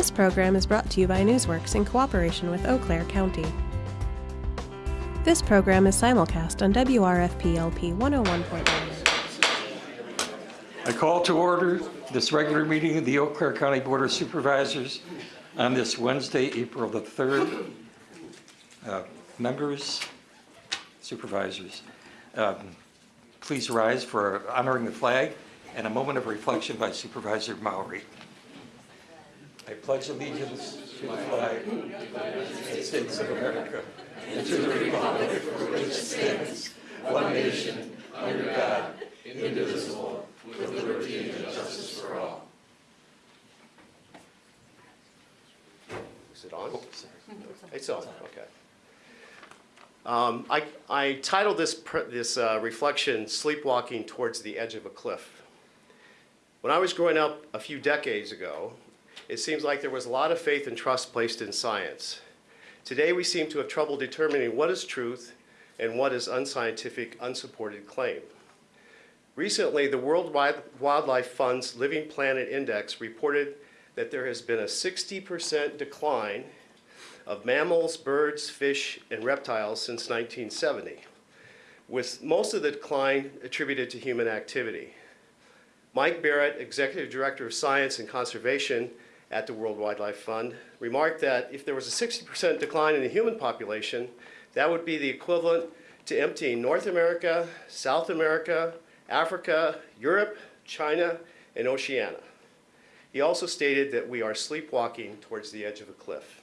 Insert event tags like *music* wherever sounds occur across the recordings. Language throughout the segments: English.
This program is brought to you by Newsworks in cooperation with Eau Claire County. This program is simulcast on WRFP LP 101.9. I call to order this regular meeting of the Eau Claire County Board of Supervisors on this Wednesday, April the 3rd. Uh, Members, supervisors, um, please rise for honoring the flag and a moment of reflection by Supervisor Maury. I pledge allegiance to the flag of the United States of America and to the republic for which it stands, one nation, under God, indivisible, with liberty and justice for all. Is it on? It's on, okay. Um, I, I titled this, this uh, reflection, Sleepwalking Towards the Edge of a Cliff. When I was growing up a few decades ago, it seems like there was a lot of faith and trust placed in science. Today, we seem to have trouble determining what is truth and what is unscientific, unsupported claim. Recently, the World Wildlife Fund's Living Planet Index reported that there has been a 60% decline of mammals, birds, fish, and reptiles since 1970, with most of the decline attributed to human activity. Mike Barrett, Executive Director of Science and Conservation at the World Wildlife Fund, remarked that if there was a 60% decline in the human population, that would be the equivalent to emptying North America, South America, Africa, Europe, China, and Oceania. He also stated that we are sleepwalking towards the edge of a cliff.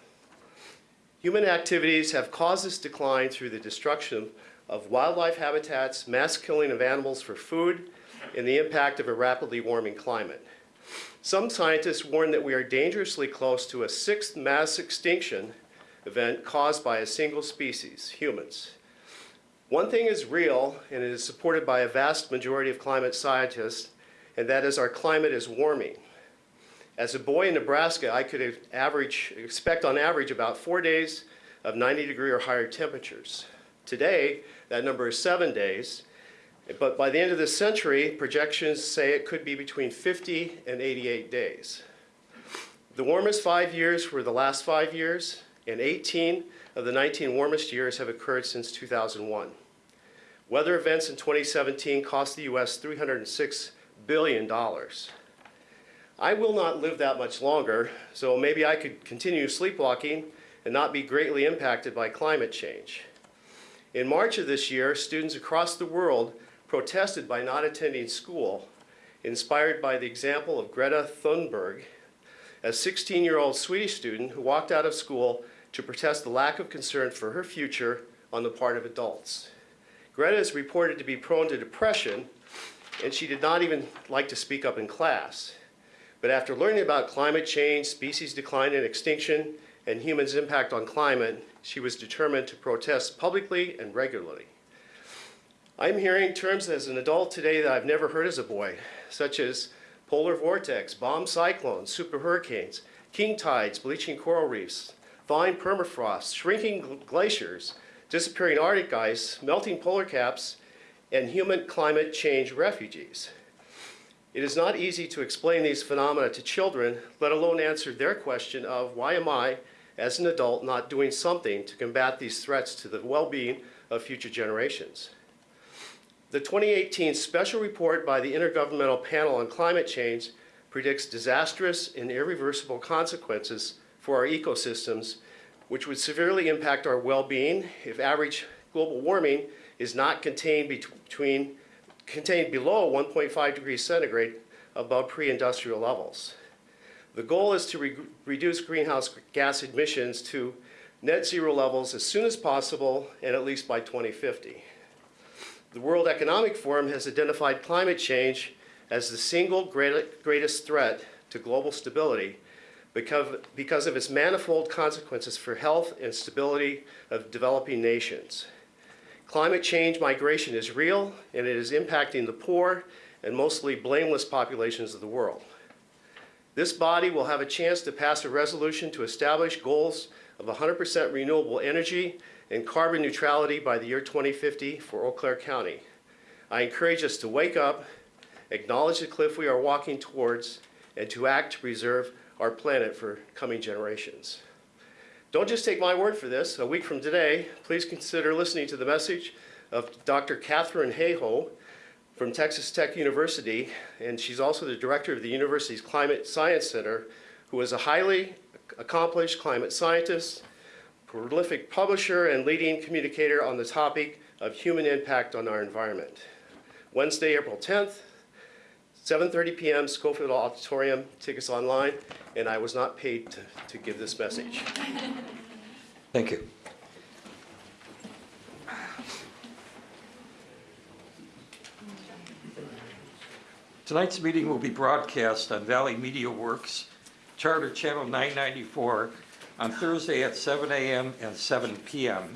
Human activities have caused this decline through the destruction of wildlife habitats, mass killing of animals for food, and the impact of a rapidly warming climate. Some scientists warn that we are dangerously close to a sixth mass extinction event caused by a single species, humans. One thing is real, and it is supported by a vast majority of climate scientists, and that is our climate is warming. As a boy in Nebraska, I could average, expect on average about four days of 90 degree or higher temperatures. Today, that number is seven days, but by the end of this century, projections say it could be between 50 and 88 days. The warmest five years were the last five years, and 18 of the 19 warmest years have occurred since 2001. Weather events in 2017 cost the U.S. $306 billion. I will not live that much longer, so maybe I could continue sleepwalking and not be greatly impacted by climate change. In March of this year, students across the world protested by not attending school, inspired by the example of Greta Thunberg, a 16-year-old Swedish student who walked out of school to protest the lack of concern for her future on the part of adults. Greta is reported to be prone to depression, and she did not even like to speak up in class. But after learning about climate change, species decline and extinction, and humans' impact on climate, she was determined to protest publicly and regularly. I'm hearing terms as an adult today that I've never heard as a boy, such as polar vortex, bomb cyclones, super hurricanes, king tides, bleaching coral reefs, thawing permafrost, shrinking glaciers, disappearing Arctic ice, melting polar caps, and human climate change refugees. It is not easy to explain these phenomena to children, let alone answer their question of why am I, as an adult, not doing something to combat these threats to the well-being of future generations. The 2018 special report by the Intergovernmental Panel on Climate Change predicts disastrous and irreversible consequences for our ecosystems, which would severely impact our well-being if average global warming is not contained between contained below 1.5 degrees centigrade above pre-industrial levels. The goal is to re reduce greenhouse gas emissions to net zero levels as soon as possible and at least by 2050. The World Economic Forum has identified climate change as the single greatest threat to global stability because, because of its manifold consequences for health and stability of developing nations. Climate change migration is real, and it is impacting the poor and mostly blameless populations of the world. This body will have a chance to pass a resolution to establish goals of 100% renewable energy and carbon neutrality by the year 2050 for Eau Claire County. I encourage us to wake up, acknowledge the cliff we are walking towards, and to act to preserve our planet for coming generations. Don't just take my word for this. A week from today, please consider listening to the message of Dr. Katharine Hayhoe from Texas Tech University, and she's also the director of the university's Climate Science Center, who is a highly accomplished climate scientist, prolific publisher, and leading communicator on the topic of human impact on our environment. Wednesday, April 10th, 7:30 PM, Schofield Auditorium, tickets online, and I was not paid to, to give this message. Thank you. Tonight's meeting will be broadcast on Valley Media Works, Charter Channel 994, on Thursday at 7 a.m. and 7 p.m.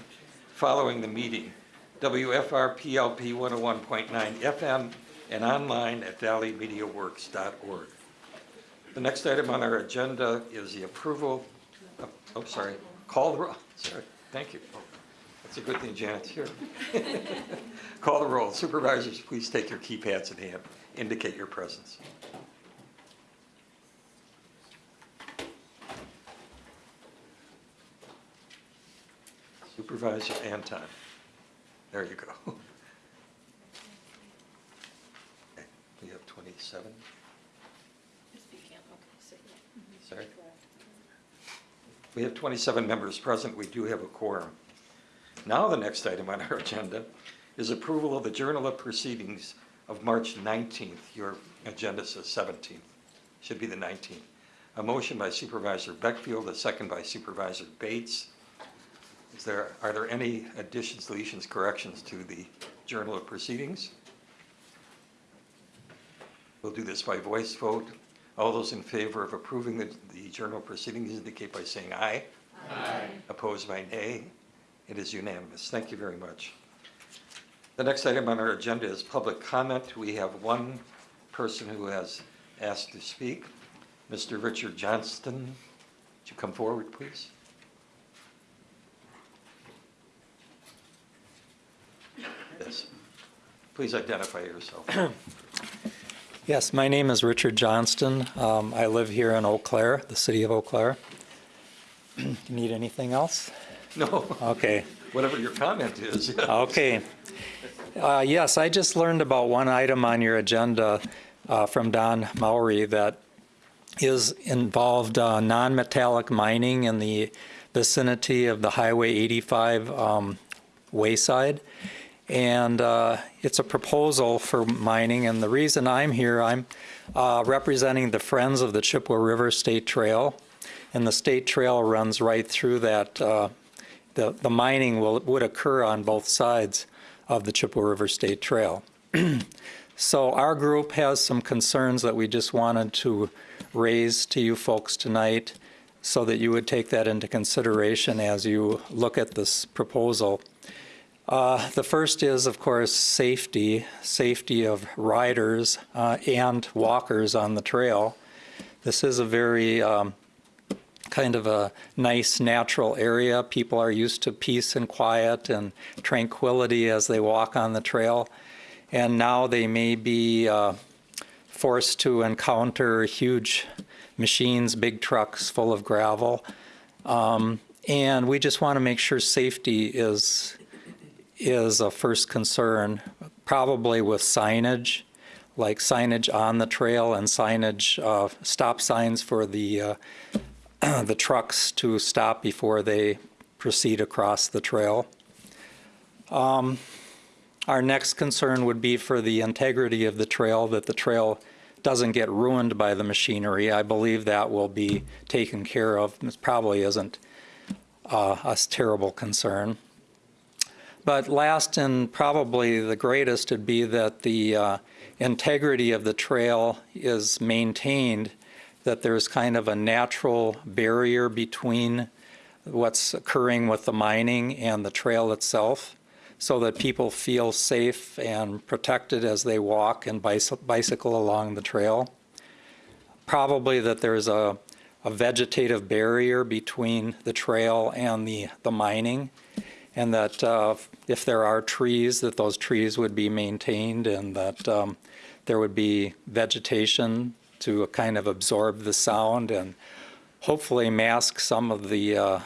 following the meeting, WFRPLP 101.9 FM, and online at valleymediaworks.org. The next item on our agenda is the approval, of- oh, sorry, call the roll, *laughs* sorry, thank you. That's a good thing Janet's here. *laughs* Call the roll. Supervisors, please take your keypads in hand, indicate your presence. Supervisor Anton. There you go. *laughs* Okay, We have 27, sorry. We have 27 members present, we do have a quorum. Now, the next item on our *laughs* agenda is approval of the Journal of Proceedings of March 19th. Your agenda says 17th, should be the 19th. A motion by Supervisor Beckfield, a second by Supervisor Bates. Is there, are there any additions, deletions, corrections to the Journal of Proceedings? We'll do this by voice vote. All those in favor of approving the, the Journal of Proceedings indicate by saying aye. Aye. Opposed by nay. It is unanimous. Thank you very much. The next item on our agenda is public comment. We have one person who has asked to speak, Mr. Richard Johnston. Would you come forward, please? Yes. Please identify yourself. *clears throat* Yes, my name is Richard Johnston. Um, I live here in Eau Claire, the city of Eau Claire. *clears throat* You Need anything else? No, Okay, *laughs* whatever your comment is. *laughs* okay. Uh, Yes, I just learned about one item on your agenda uh, from Don Maury that is involved uh, non-metallic mining in the vicinity of the Highway 85 um, wayside. And uh, it's a proposal for mining, and the reason I'm here, I'm uh, representing the Friends of the Chippewa River State Trail. And the state trail runs right through that. uh, The, the mining will, would occur on both sides of the Chippewa River State Trail. *clears throat* So our group has some concerns that we just wanted to raise to you folks tonight so that you would take that into consideration as you look at this proposal. Uh, The first is, of course, safety, safety of riders uh, and walkers on the trail. This is a very um, kind of a nice natural area. People are used to peace and quiet and tranquility as they walk on the trail. And now they may be uh, forced to encounter huge machines, big trucks full of gravel. Um, And we just want to make sure safety is, is a first concern, probably with signage, like signage on the trail and signage, uh, stop signs for the, uh, *clears throat* the trucks to stop before they proceed across the trail. Um, Our next concern would be for the integrity of the trail, that the trail doesn't get ruined by the machinery. I believe that will be taken care of. This probably isn't uh, a terrible concern. But last and probably the greatest would be that the uh, integrity of the trail is maintained, that there's kind of a natural barrier between what's occurring with the mining and the trail itself, so that people feel safe and protected as they walk and bicycle along the trail. Probably that there's a, a vegetative barrier between the trail and the, the mining, and that uh, if there are trees, that those trees would be maintained, and that um, there would be vegetation to kind of absorb the sound and hopefully mask some of the, uh,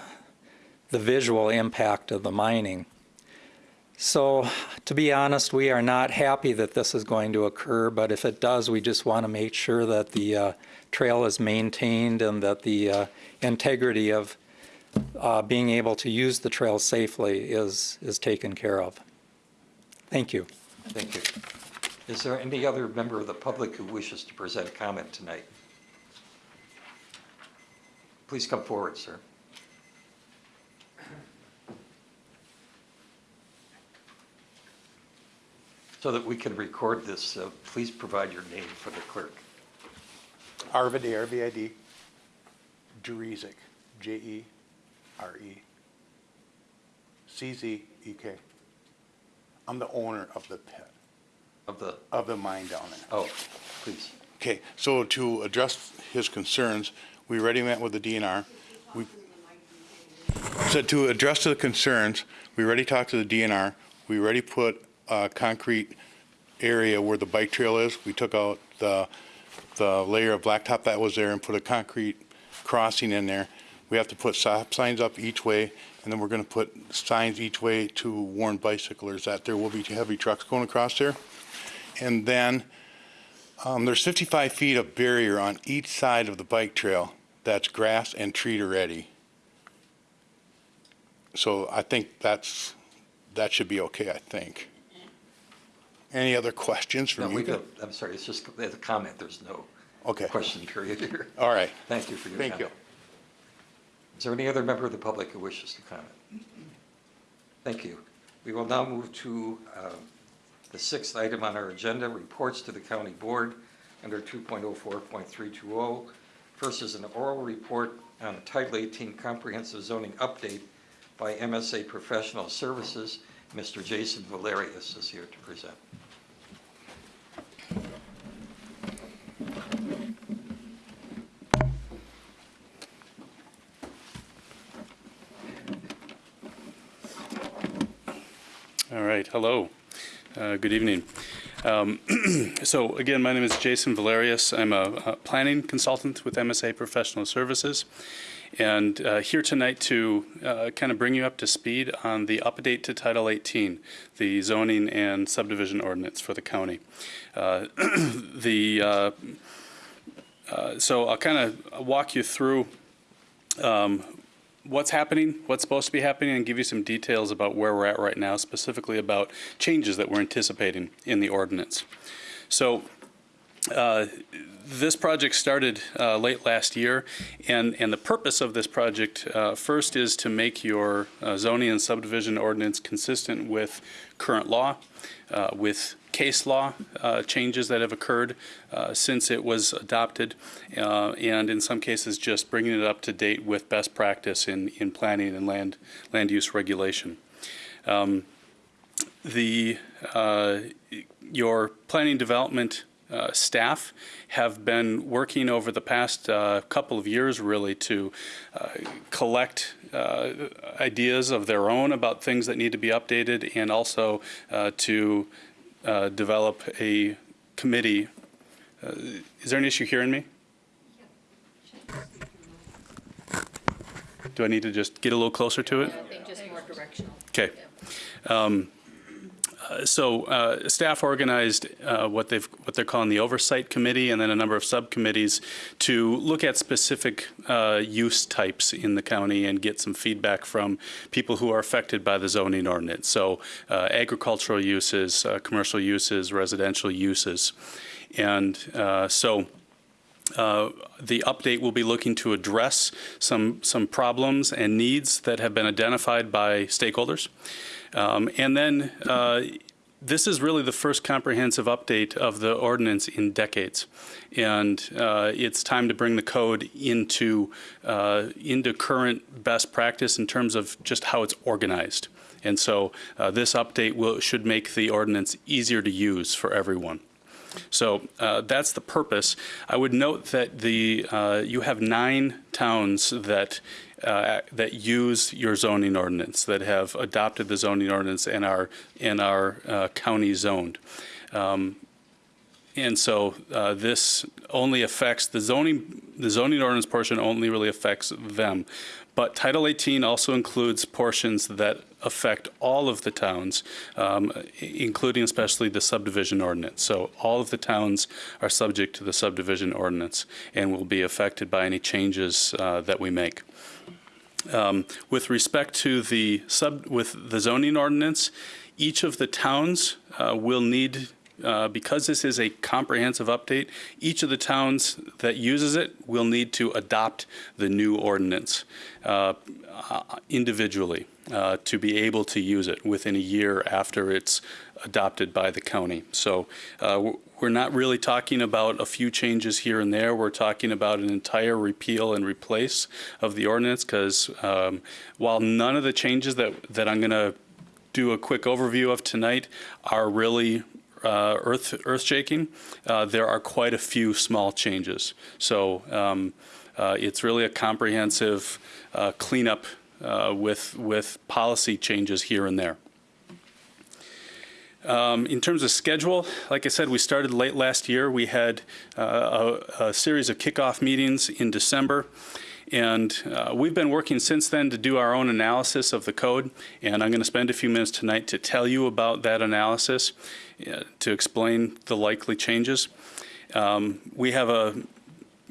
the visual impact of the mining. So, to be honest, we are not happy that this is going to occur, but if it does, we just want to make sure that the uh, trail is maintained and that the uh, integrity of uh, being able to use the trail safely is, is taken care of. Thank you. Thank you. Is there any other member of the public who wishes to present comment tonight? Please come forward, sir. So that we can record this, uh, please provide your name for the clerk. Arvid, A-R-V-I-D, Jereczek, E J-E-R-E, C-Z-E-K. I'm the owner of the pit, Of the, of the mine down there. oh, please. Okay, so to address his concerns, we already met with the DNR. We So to address the concerns, we already talked to the DNR. We already put a concrete area where the bike trail is. We took out the, the layer of blacktop that was there and put a concrete crossing in there. We have to put stop signs up each way, and then we're gonna put signs each way to warn bicyclers that there will be heavy trucks going across there. And then, um, there's 55 feet of barrier on each side of the bike trail that's grass and treed already. So I think that's, that should be okay, I think. Any other questions from we you? don't, I'm sorry, it's just a comment, there's no Okay, question period here. all right, Thank you for your thank comment. you. Is there any other member of the public who wishes to comment? Thank you. We will now move to uh, the sixth item on our agenda, reports to the county board under 2.04.320. oh. First is an oral report on the Title 18 Comprehensive Zoning Update by MSA Professional Services. Mr. Jason Valerius is here to present. All right, hello. Uh, Good evening. Um, *clears throat* So again, my name is Jason Valerius. I'm a a planning consultant with MSA Professional Services, and uh, here tonight to uh, kind of bring you up to speed on the update to Title 18, the zoning and subdivision ordinance for the county. Uh, *clears throat* The, uh, uh, so I'll kind of walk you through um, what's happening, what's supposed to be happening, and give you some details about where we're at right now, specifically about changes that we're anticipating in the ordinance. So uh, this project started uh, late last year, and, and the purpose of this project uh, first is to make your uh, zoning and subdivision ordinance consistent with current law, uh, with case law uh, changes that have occurred uh, since it was adopted, uh, and in some cases just bringing it up to date with best practice in, in planning and land, land use regulation. Um, The, uh, your planning development uh, staff have been working over the past uh, couple of years really to uh, collect uh, ideas of their own about things that need to be updated and also uh, to uh, develop a committee. Uh, Is there an issue hearing me? Do I need to just get a little closer to it? I think just more directional. Okay. Um, uh, So uh, staff organized uh, what they've, what they're calling the Oversight Committee and then a number of subcommittees to look at specific uh, use types in the county and get some feedback from people who are affected by the zoning ordinance. So uh, agricultural uses, commercial uses, residential uses. And so uh, The update will be looking to address some, some problems and needs that have been identified by stakeholders. Um, And then, uh, this is really the first comprehensive update of the ordinance in decades. And uh, it's time to bring the code into, uh, into current best practice in terms of just how it's organized. And so uh, this update will, should make the ordinance easier to use for everyone. So uh, that's the purpose. I would note that the, uh, you have nine towns that, uh, that use your zoning ordinance, that have adopted the zoning ordinance and are, and are uh, county zoned. Um, and so uh, this only affects the zoning, the zoning ordinance portion only really affects them. But Title 18 also includes portions that affect all of the towns, um, including especially the subdivision ordinance. So all of the towns are subject to the subdivision ordinance and will be affected by any changes uh, that we make. Um, With respect to the sub, with the zoning ordinance, each of the towns uh, will need, uh, because this is a comprehensive update, each of the towns that uses it will need to adopt the new ordinance uh, individually uh, to be able to use it within a year after it's adopted by the county. So uh, we're not really talking about a few changes here and there. We're talking about an entire repeal and replace of the ordinance because while none of the changes that, that I'm going to do a quick overview of tonight are really uh, earth earth shaking. Uh, there are quite a few small changes. So um, uh, it's really a comprehensive uh, cleanup uh, with with policy changes here and there. Um, In terms of schedule, like I said, we started late last year. We had uh, a, a series of kickoff meetings in December. And uh, we've been working since then to do our own analysis of the code. And I'm going to spend a few minutes tonight to tell you about that analysis, uh, to explain the likely changes. Um, We have a,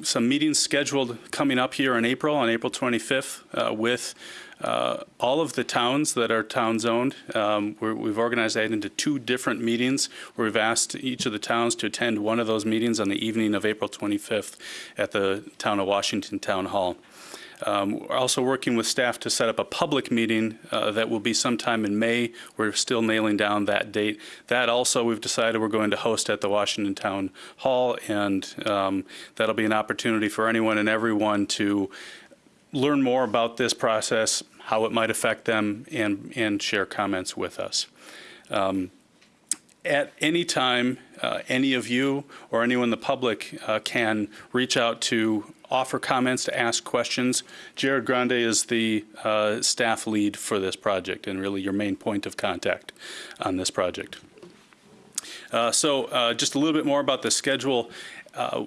some meetings scheduled coming up here in April, on April 25th, uh, with uh, all of the towns that are town-zoned. Um, we're- We've organized that into two different meetings, where we've asked each of the towns to attend one of those meetings on the evening of April 25th at the Town of Washington Town Hall. Um, We're also working with staff to set up a public meeting uh, that will be sometime in May. We're still nailing down that date. That also, we've decided we're going to host at the Washington Town Hall, and um, that'll be an opportunity for anyone and everyone to learn more about this process, how it might affect them, and, and share comments with us. Um, At any time, uh, any of you or anyone in the public uh, can reach out to offer comments, to ask questions. Jared Grande is the uh, staff lead for this project and really your main point of contact on this project. Uh, So uh, just a little bit more about the schedule. Uh,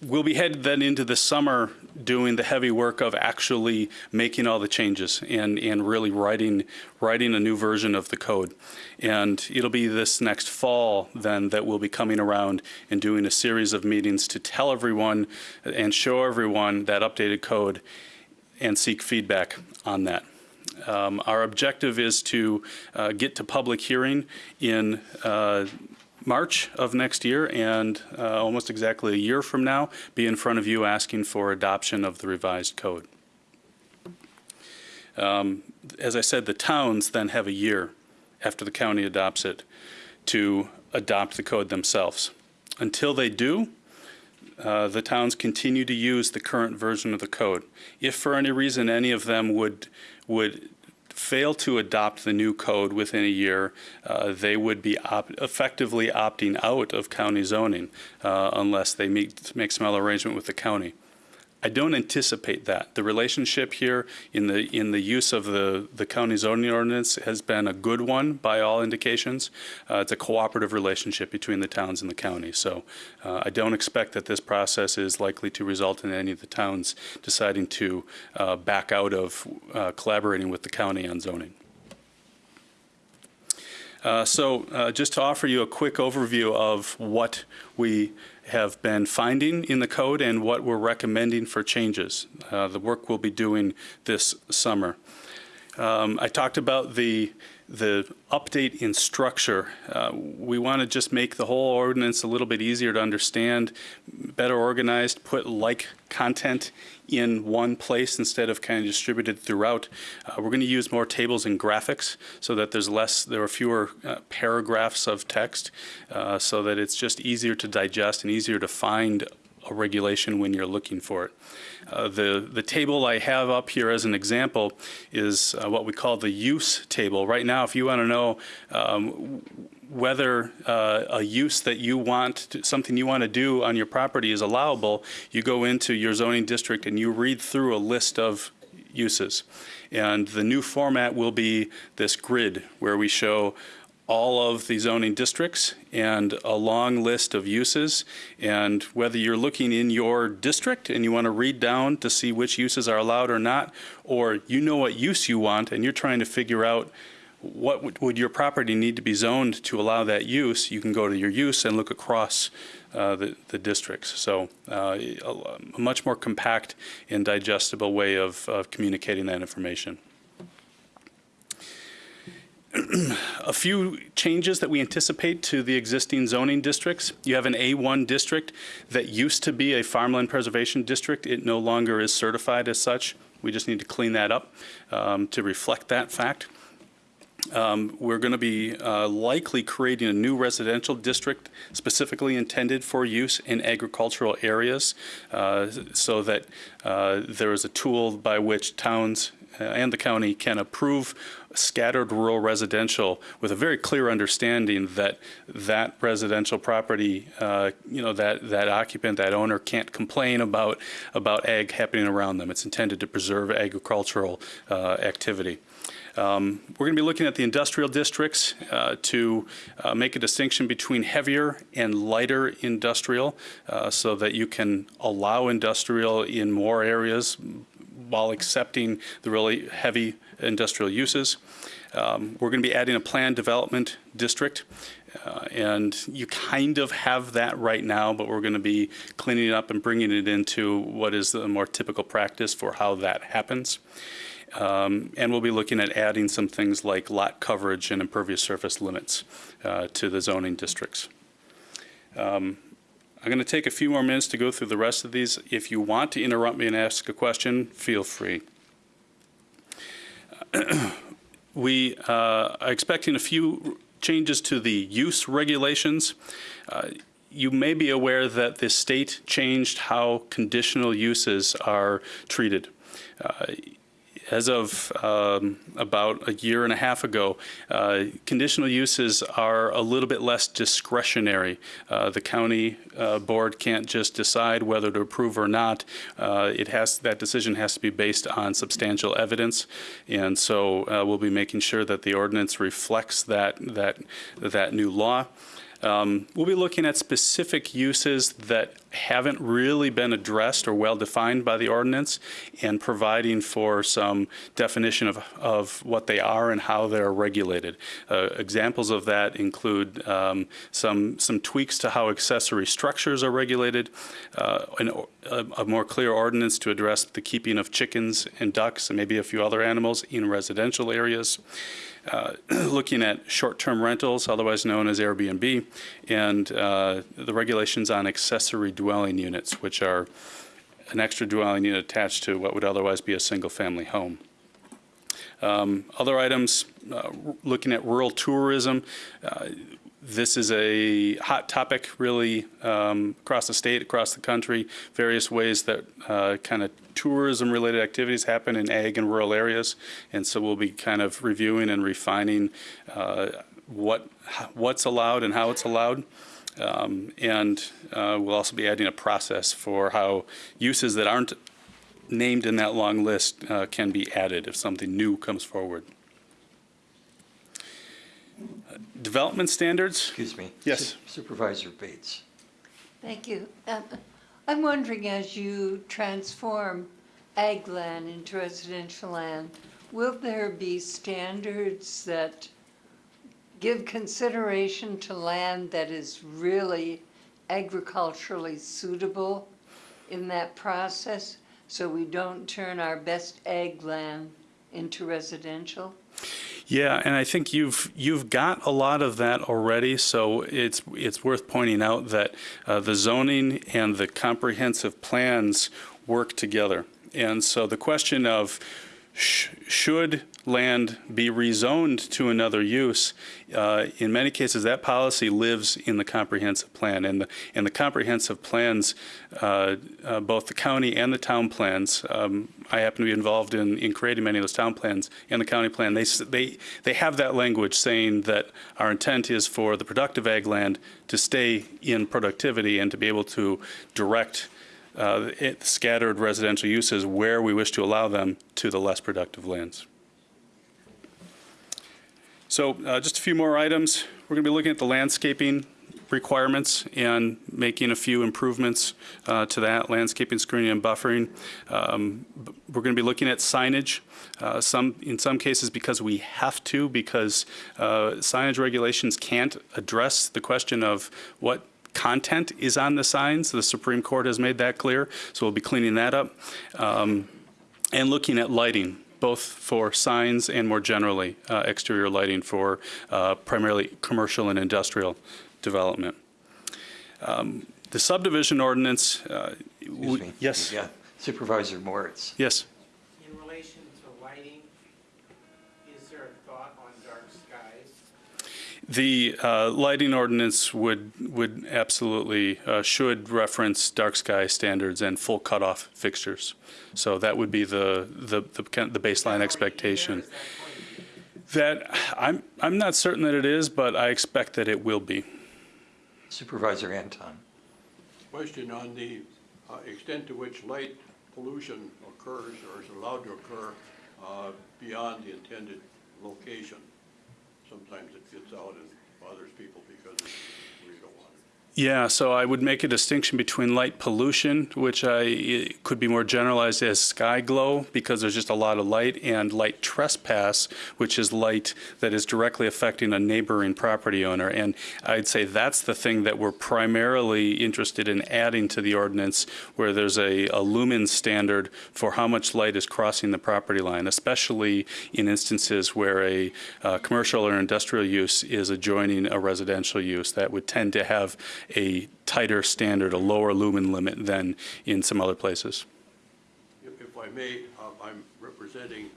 We'll be headed then into the summer doing the heavy work of actually making all the changes and, and really writing, writing a new version of the code. And it'll be this next fall then that we'll be coming around and doing a series of meetings to tell everyone and show everyone that updated code and seek feedback on that. Um, Our objective is to uh, get to public hearing in uh, March of next year and uh, almost exactly a year from now, be in front of you asking for adoption of the revised code. Um, As I said, the towns then have a year after the county adopts it to adopt the code themselves. Until they do, uh, the towns continue to use the current version of the code. If for any reason any of them would, would fail to adopt the new code within a year, uh, they would be op- effectively opting out of county zoning uh, unless they meet, make some other arrangement with the county. I don't anticipate that. The relationship here in the, in the use of the, the county zoning ordinance has been a good one by all indications. Uh, It's a cooperative relationship between the towns and the county. So uh, I don't expect that this process is likely to result in any of the towns deciding to uh, back out of uh, collaborating with the county on zoning. Uh, So uh, just to offer you a quick overview of what we have been finding in the code and what we're recommending for changes. Uh, The work we'll be doing this summer. Um, I talked about the, the update in structure. Uh, We want to just make the whole ordinance a little bit easier to understand, better organized, put like content in one place instead of kind of distributed throughout. Uh, We're going to use more tables and graphics so that there's less, there are fewer uh, paragraphs of text, uh, so that it's just easier to digest and easier to find a regulation when you're looking for it. Uh, The, the table I have up here as an example is uh, what we call the use table. Right now, if you want to know um, whether uh, a use that you want, to- something you want to do on your property is allowable, you go into your zoning district and you read through a list of uses. And the new format will be this grid where we show all of the zoning districts and a long list of uses. And whether you're looking in your district and you want to read down to see which uses are allowed or not, or you know what use you want and you're trying to figure out what would, your property need to be zoned to allow that use, you can go to your use and look across uh, the, the districts. So uh, a, a much more compact and digestible way of, of communicating that information. A few changes that we anticipate to the existing zoning districts. You have an A1 district that used to be a farmland preservation district. It no longer is certified as such. We just need to clean that up um, to reflect that fact. Um, we're going to be uh, likely creating a new residential district specifically intended for use in agricultural areas uh, so that uh, there is a tool by which towns uh, and the county can approve scattered rural residential with a very clear understanding that that residential property, uh, you know, that, that occupant, that owner can't complain about, about ag happening around them. It's intended to preserve agricultural uh, activity. Um, we're going to be looking at the industrial districts uh, to uh, make a distinction between heavier and lighter industrial uh, so that you can allow industrial in more areas while accepting the really heavy industrial uses. Um, we're going to be adding a planned development district. Uh, and you kind of have that right now, but we're going to be cleaning it up and bringing it into what is the more typical practice for how that happens. Um, and we'll be looking at adding some things like lot coverage and impervious surface limits uh, to the zoning districts. Um, I'm going to take a few more minutes to go through the rest of these. If you want to interrupt me and ask a question, feel free. *clears throat* we uh, are expecting a few changes to the use regulations. Uh, you may be aware that the state changed how conditional uses are treated. As of um, about a year and a half ago, uh, conditional uses are a little bit less discretionary. Uh, the county uh, board can't just decide whether to approve or not. Uh, it has that decision has to be based on substantial evidence, and so uh, we'll be making sure that the ordinance reflects that that that new law. Um, we'll be looking at specific uses that haven't really been addressed or well defined by the ordinance and providing for some definition of, of what they are and how they're regulated. Uh, examples of that include um, some, some tweaks to how accessory structures are regulated, uh, an, a, a more clear ordinance to address the keeping of chickens and ducks and maybe a few other animals in residential areas. Uh, *clears throat* looking at short-term rentals, otherwise known as Airbnb, and uh, the regulations on accessory dwelling units, which are an extra dwelling unit attached to what would otherwise be a single-family home. Um, other items, uh, looking at rural tourism, uh, this is a hot topic really um, across the state, across the country, various ways that uh, kind of tourism related activities happen in ag and rural areas. And so we'll be kind of reviewing and refining uh, what what's allowed and how it's allowed. Um, and uh, we'll also be adding a process for how uses that aren't named in that long list uh, can be added if something new comes forward. Development standards? Excuse me. Yes. Supervisor Bates. Thank you. Um, I'm wondering, as you transform ag land into residential land, will there be standards that give consideration to land that is really agriculturally suitable in that process, so we don't turn our best ag land into residential? Yeah, and I think you've you've got a lot of that already. So it's it's worth pointing out that uh, the zoning and the comprehensive plans work together. And so the question of sh should land be rezoned to another use, uh, in many cases that policy lives in the comprehensive plan. And the, and the comprehensive plans, uh, uh, both the county and the town plans, um, I happen to be involved in, in creating many of those town plans and the county plan, they, they, they have that language saying that our intent is for the productive ag land to stay in productivity and to be able to direct uh, it, scattered residential uses where we wish to allow them to the less productive lands. So uh, just a few more items. We're going to be looking at the landscaping requirements and making a few improvements uh, to that, landscaping, screening, and buffering. Um, We're going to be looking at signage, uh, some, in some cases because we have to, because uh, signage regulations can't address the question of what content is on the signs. The Supreme Court has made that clear, so we'll be cleaning that up. Um, And looking at lighting, both for signs and more generally, uh, exterior lighting for uh, primarily commercial and industrial development. Um, The subdivision ordinance. uh, Excuse me. Yes, Yeah, Supervisor Moritz. yes. The uh, lighting ordinance would, would absolutely, uh, should reference dark sky standards and full cutoff fixtures. So that would be the, the, the the baseline expectation. That, I'm, I'm not certain that it is, but I expect that it will be. Supervisor Anton. Question on the uh, extent to which light pollution occurs or is allowed to occur uh, beyond the intended location. Sometimes it gets out and bothers people because it's where you don't want it. Yeah, so I would make a distinction between light pollution, which I, could be more generalized as sky glow, because there's just a lot of light, and light trespass, which is light that is directly affecting a neighboring property owner. And I'd say that's the thing that we're primarily interested in adding to the ordinance, where there's a, a lumen standard for how much light is crossing the property line, especially in instances where a uh, commercial or industrial use is adjoining a residential use. That would tend to have a tighter standard, a lower lumen limit than in some other places. If if I may, uh, I'm representing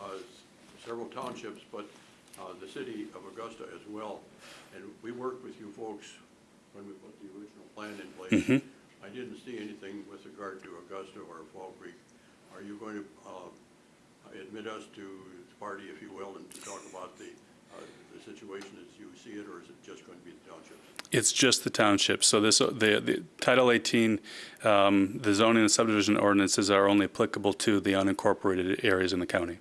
uh, several townships, but uh, the city of Augusta as well. And we worked with you folks when we put the original plan in place. I didn't see anything with regard to Augusta or Fall Creek. Are you going to uh, admit us to the party, if you will, and to talk about the, uh, the situation as you see it, or is it just going to be the townships? It's just the township. So this, the, the Title 18, um, the zoning and subdivision ordinances are only applicable to the unincorporated areas in the county.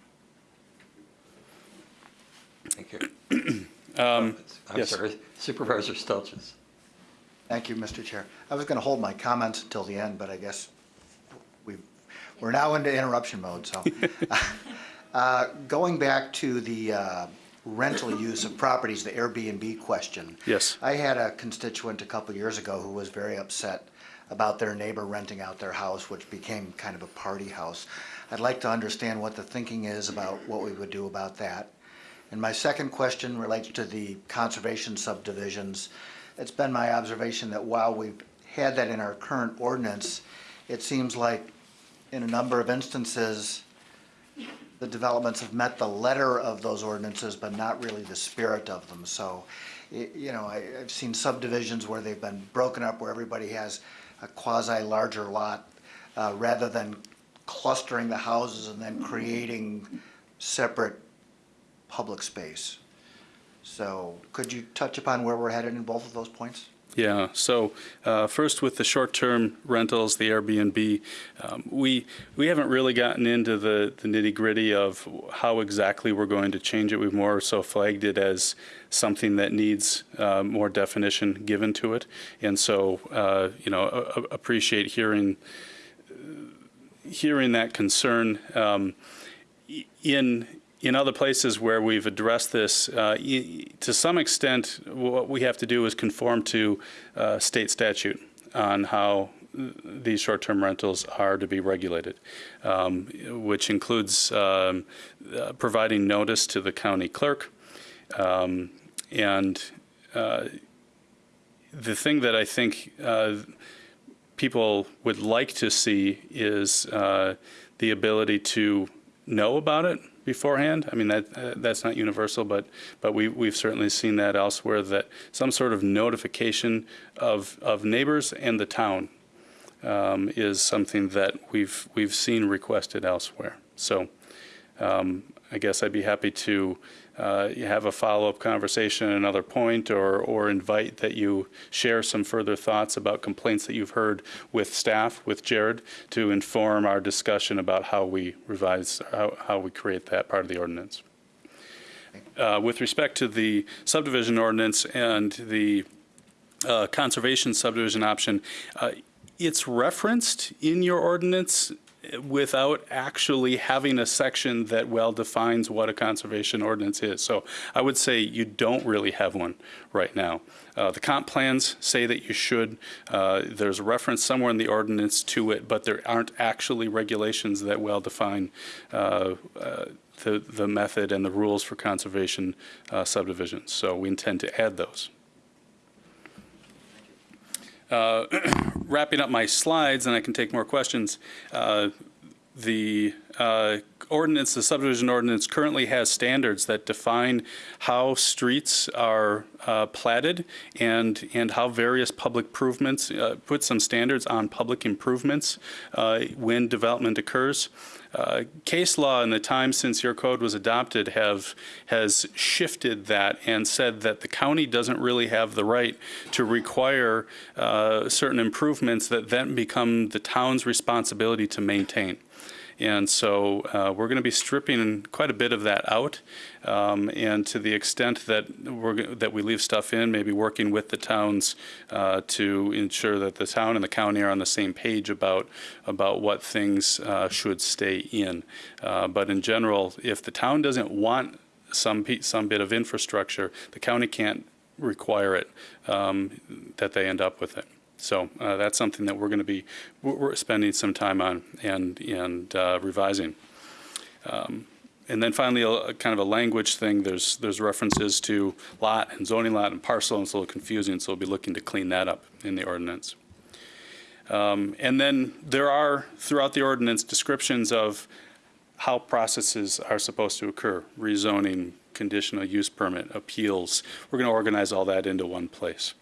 Thank you. *clears throat* I'm yes. sorry, Supervisor Stelzis. Thank you, Mr. Chair. I was going to hold my comments until the end, but I guess we've, we're now into interruption mode, so. *laughs* Uh, Going back to the uh, rental use of properties, the Airbnb question. Yes. I had a constituent a couple years ago who was very upset about their neighbor renting out their house, which became kind of a party house. I'd like to understand what the thinking is about what we would do about that. And my second question relates to the conservation subdivisions. It's been my observation that while we've had that in our current ordinance, it seems like in a number of instances, the developments have met the letter of those ordinances, but not really the spirit of them. So, you know, I, I've seen subdivisions where they've been broken up, where everybody has a quasi-larger lot, uh, rather than clustering the houses and then creating separate public space. So, could you touch upon where we're headed in both of those points? Yeah, so uh, first with the short-term rentals, the Airbnb, um, we, we haven't really gotten into the the nitty-gritty of how exactly we're going to change it. We've more so flagged it as something that needs uh, more definition given to it. And so, uh, you know, appreciate hearing, hearing that concern. Um, in in other places where we've addressed this, uh, to some extent, what we have to do is conform to uh, state statute on how these short-term rentals are to be regulated, um, which includes um, uh, providing notice to the county clerk. Um, and uh, the thing that I think uh, people would like to see is uh, the ability to know about it beforehand. I mean, that, uh, that's not universal, but, but we, we've certainly seen that elsewhere, that some sort of notification of, of neighbors and the town um, is something that we've, we've seen requested elsewhere. So um, I guess I'd be happy to uh, have a follow-up conversation at another point, or, or invite that you share some further thoughts about complaints that you've heard with staff, with Jared, to inform our discussion about how we revise, how, how we create that part of the ordinance. uh, with respect to the subdivision ordinance and the uh, conservation subdivision option, uh, it's referenced in your ordinance without actually having a section that well defines what a conservation ordinance is. So I would say you don't really have one right now. Uh, the comp plans say that you should. Uh, there's a reference somewhere in the ordinance to it, but there aren't actually regulations that well define uh, uh, the, the method and the rules for conservation uh, subdivisions. So we intend to add those. Uh, *clears throat* wrapping up my slides, and I can take more questions. Uh, the uh, ordinance, the subdivision ordinance currently has standards that define how streets are uh, platted and, and how various public improvements, uh, put some standards on public improvements uh, when development occurs. Uh, case law in the time since your code was adopted have has shifted that and said that the county doesn't really have the right to require uh, certain improvements that then become the town's responsibility to maintain. And so uh, we're going to be stripping quite a bit of that out. Um, and to the extent that we're that we leave stuff in, maybe working with the towns uh, to ensure that the town and the county are on the same page about about what things uh, should stay in. Uh, but in general, if the town doesn't want some some bit of infrastructure, the county can't require it um, that they end up with it. So uh, that's something that we're going to be we're, spending some time on and and uh, revising. Um, and then finally, a kind of a language thing. There's there's references to lot and zoning lot and parcel, and it's a little confusing. So we'll be looking to clean that up in the ordinance. Um, and then there are throughout the ordinance descriptions of how processes are supposed to occur: rezoning, conditional use permit, appeals. We're going to organize all that into one place.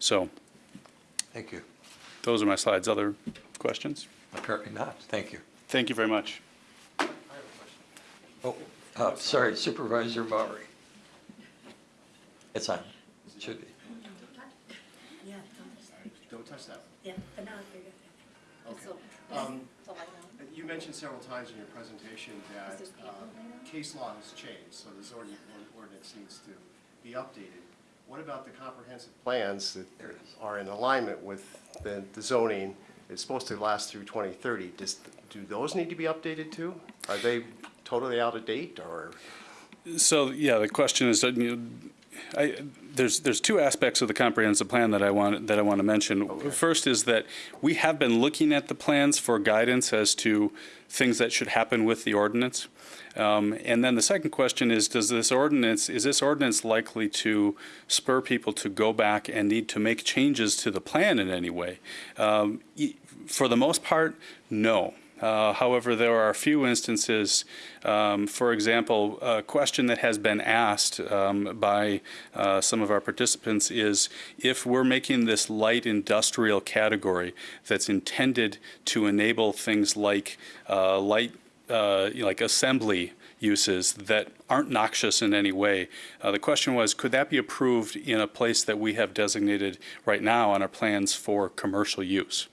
So Thank you. those are my slides. Other questions? Apparently not. Thank you. Thank you very much. I have a question. Oh, uh, sorry, Supervisor Maury. It's on. Should be. Yeah, Don't touch that. yeah, but now you're good. So, Um, so I know. You mentioned several times in your presentation that uh, case law has changed, so the zoning ordinance needs to be updated. What about the comprehensive plans that are in alignment with the the zoning? It's supposed to last through 2030. Does, do those need to be updated too? Are they totally out of date, or? So, yeah, the question is, you know, I, there's, there's two aspects of the comprehensive plan that I want, that I want to mention. First is that we have been looking at the plans for guidance as to things that should happen with the ordinance. Um, and then the second question is, does this ordinance, is this ordinance likely to spur people to go back and need to make changes to the plan in any way? Um, for the most part, no. Uh, However, there are a few instances, um, for example, a question that has been asked um, by uh, some of our participants is if we're making this light industrial category that's intended to enable things like uh, light, uh, like assembly uses that aren't noxious in any way. Uh, The question was, could that be approved in a place that we have designated right now on our plans for commercial use?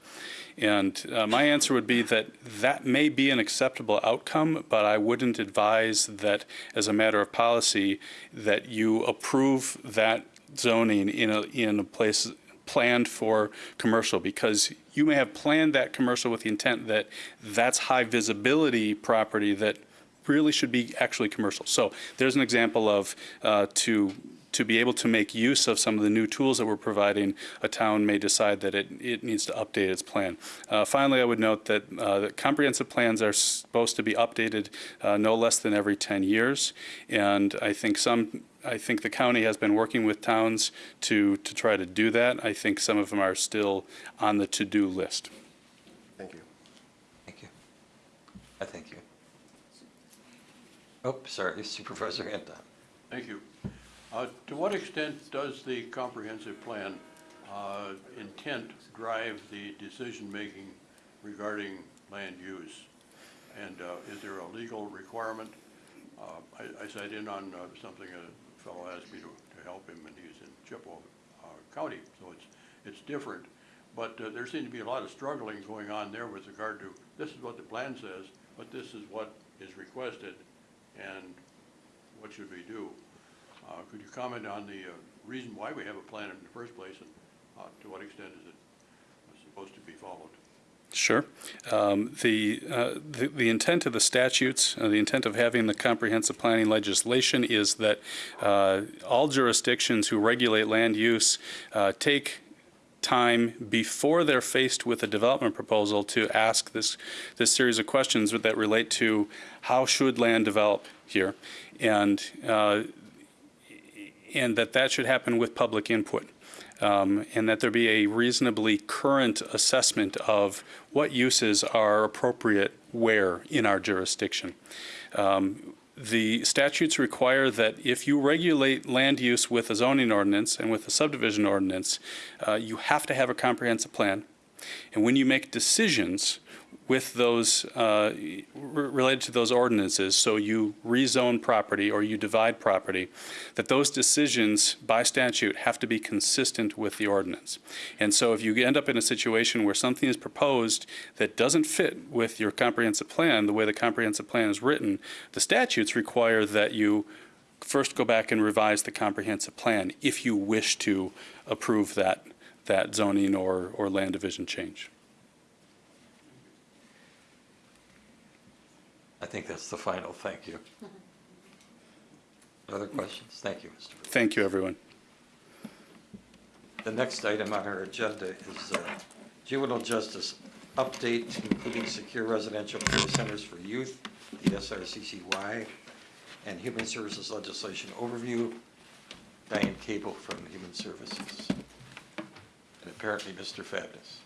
And uh, my answer would be that that may be an acceptable outcome, but I wouldn't advise that, as a matter of policy, that you approve that zoning in a, in a place planned for commercial, because you may have planned that commercial with the intent that that's high visibility property that really should be actually commercial. So there's an example of, uh, to to be able to make use of some of the new tools that we're providing, a town may decide that it, it needs to update its plan. Uh, finally, I would note that, uh, that comprehensive plans are supposed to be updated uh, no less than every 10 years. And I think some, I think the county has been working with towns to, to try to do that. I think some of them are still on the to-do list. Thank you. Thank you. I thank you. Oh, sorry, *laughs* Supervisor Anton. Thank you. Uh, To what extent does the comprehensive plan uh, intent drive the decision-making regarding land use? And uh, is there a legal requirement? Uh, I I sat in on uh, something a fellow asked me to to help him, and he's in Chippewa uh, County, so it's, it's different. But there seemed to be a lot of struggling going on there with regard to, this is what the plan says, but this is what is requested, and what should we do? Uh, Could you comment on the uh, reason why we have a plan in the first place, and uh, to what extent is it supposed to be followed? Sure. Um, The, uh, the the intent of the statutes, uh, the intent of having the comprehensive planning legislation is that uh, all jurisdictions who regulate land use uh, take time before they're faced with a development proposal to ask this, this series of questions that relate to how should land develop here? And, uh, and that that should happen with public input um, and that there be a reasonably current assessment of what uses are appropriate where in our jurisdiction. Um, the statutes require that if you regulate land use with a zoning ordinance and with a subdivision ordinance, uh, you have to have a comprehensive plan. And when you make decisions with those, uh, related to those ordinances, so you rezone property or you divide property, that those decisions by statute have to be consistent with the ordinance. And so if you end up in a situation where something is proposed that doesn't fit with your comprehensive plan, the way the comprehensive plan is written, the statutes require that you first go back and revise the comprehensive plan if you wish to approve that, that zoning or, or land division change. I think that's the final, thank you. *laughs* Other questions? Thank you, Mr. Thank you, everyone. The next item on our agenda is uh, juvenile justice update, including secure residential care centers for youth, the SRCCY, and human services legislation overview. Diane Cable from Human Services. And apparently Mr. Fadness.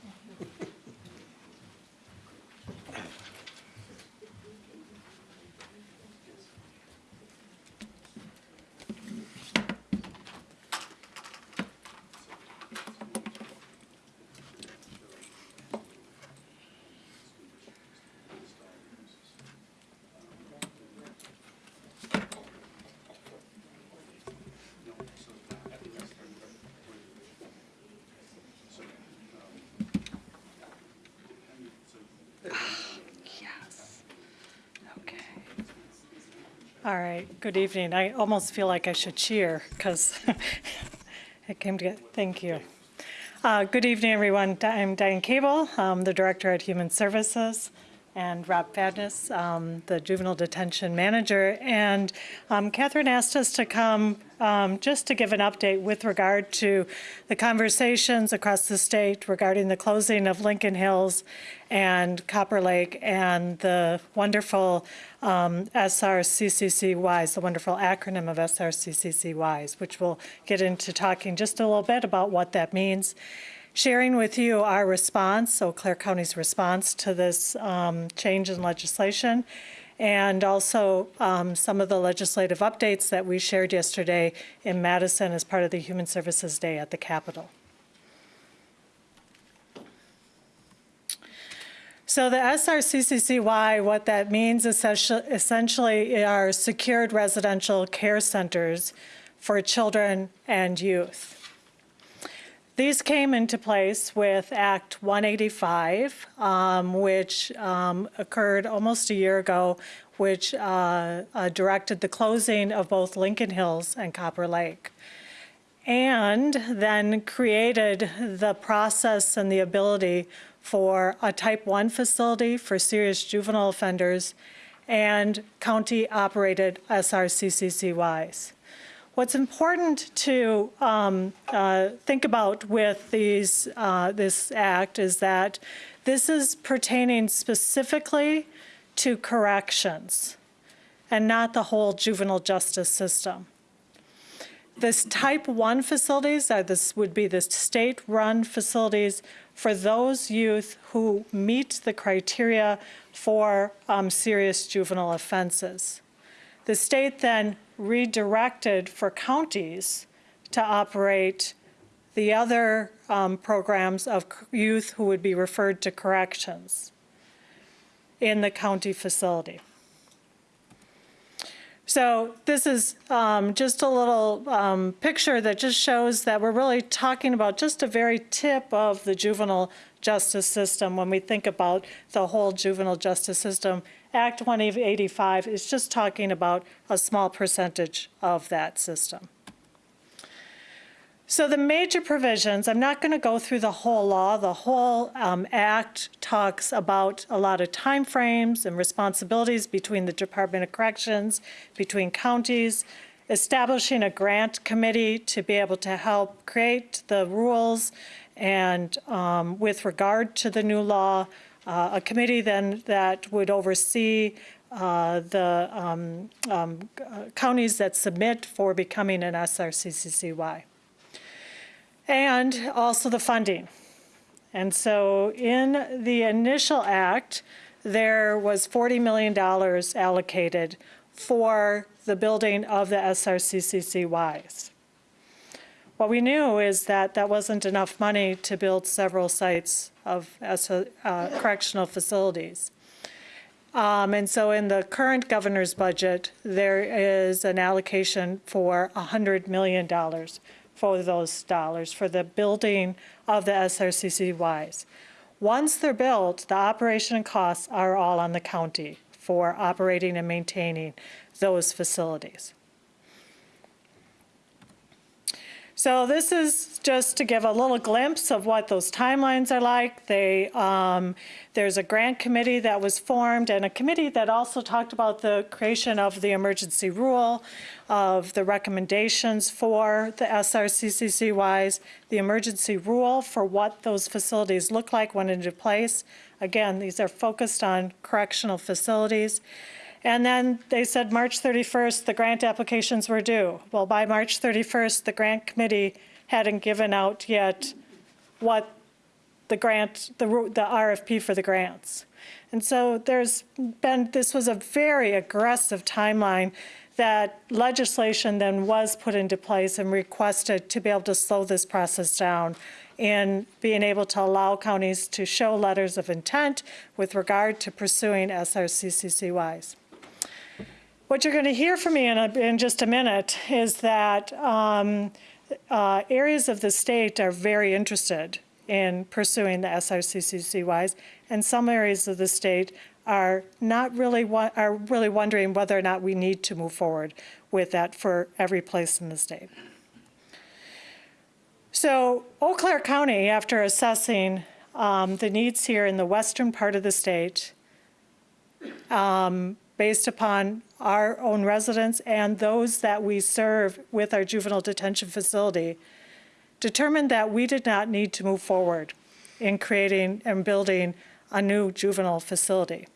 Right, good evening. I almost feel like I should cheer because *laughs* it came to, get, thank you. Uh, Good evening, everyone. I'm Diane Cable, I'm the Director at Human Services, and Rob Fadness, um, the Juvenile Detention Manager. And um, Catherine asked us to come um, just to give an update with regard to the conversations across the state regarding the closing of Lincoln Hills and Copper Lake and the wonderful um, SRCCCYs, the wonderful acronym of SRCCCYs, which we'll get into talking just a little bit about what that means sharing with you our response, Eau Claire County's response to this um, change in legislation, and also um, some of the legislative updates that we shared yesterday in Madison as part of the Human Services Day at the Capitol. So the SRCCCY, what that means essentially are secured residential care centers for children and youth. These came into place with Act 185, um, which um, occurred almost a year ago, which uh, uh, directed the closing of both Lincoln Hills and Copper Lake. And then created the process and the ability for a type 1 facility for serious juvenile offenders and county-operated SRCCCYs. What's important to um, uh, think about with these, uh, this act is that this is pertaining specifically to corrections and not the whole juvenile justice system. This type 1 facilities, uh, this would be the state-run facilities for those youth who meet the criteria for um, serious juvenile offenses. The state then redirected for counties to operate the other um, programs of youth who would be referred to corrections in the county facility. So this is um, just a little um, picture that just shows that we're really talking about just a very tip of the juvenile justice system when we think about the whole juvenile justice system. Act 185 is just talking about a small percentage of that system. So the major provisions, I'm not going to go through the whole law. The whole um, act talks about a lot of timeframes and responsibilities between the Department of Corrections, between counties, establishing a grant committee to be able to help create the rules and um, with regard to the new law, uh, a committee then that would oversee uh, the um, um, uh, counties that submit for becoming an SRCCCY and also the funding. And so in the initial act, there was $40 million allocated for the building of the SRCCCYs. What we knew is that that wasn't enough money to build several sites of uh, correctional facilities. Um, and so in the current governor's budget, there is an allocation for $100 million for those dollars for the building of the SRCCCYs. Once they're built, the operation costs are all on the county for operating and maintaining those facilities. So this is just to give a little glimpse of what those timelines are like. They, um, there's a grant committee that was formed and a committee that also talked about the creation of the emergency rule, of the recommendations for the SRCCCYs, the emergency rule for what those facilities look like when into place. Again, these are focused on correctional facilities. And then they said March 31st, the grant applications were due. Well, by March 31st, the grant committee hadn't given out yet what the grant, the, the RFP for the grants. And so there's been, this was a very aggressive timeline that legislation then was put into place and requested to be able to slow this process down in being able to allow counties to show letters of intent with regard to pursuing SRCCCYs. What you're going to hear from me in, a, in just a minute is that um, uh, areas of the state are very interested in pursuing the SRCCCYs, and some areas of the state are not really are really wondering whether or not we need to move forward with that for every place in the state. So Eau Claire County, after assessing um, the needs here in the western part of the state, um, based upon our own residents and those that we serve with our juvenile detention facility, determined that we did not need to move forward in creating and building a new juvenile facility.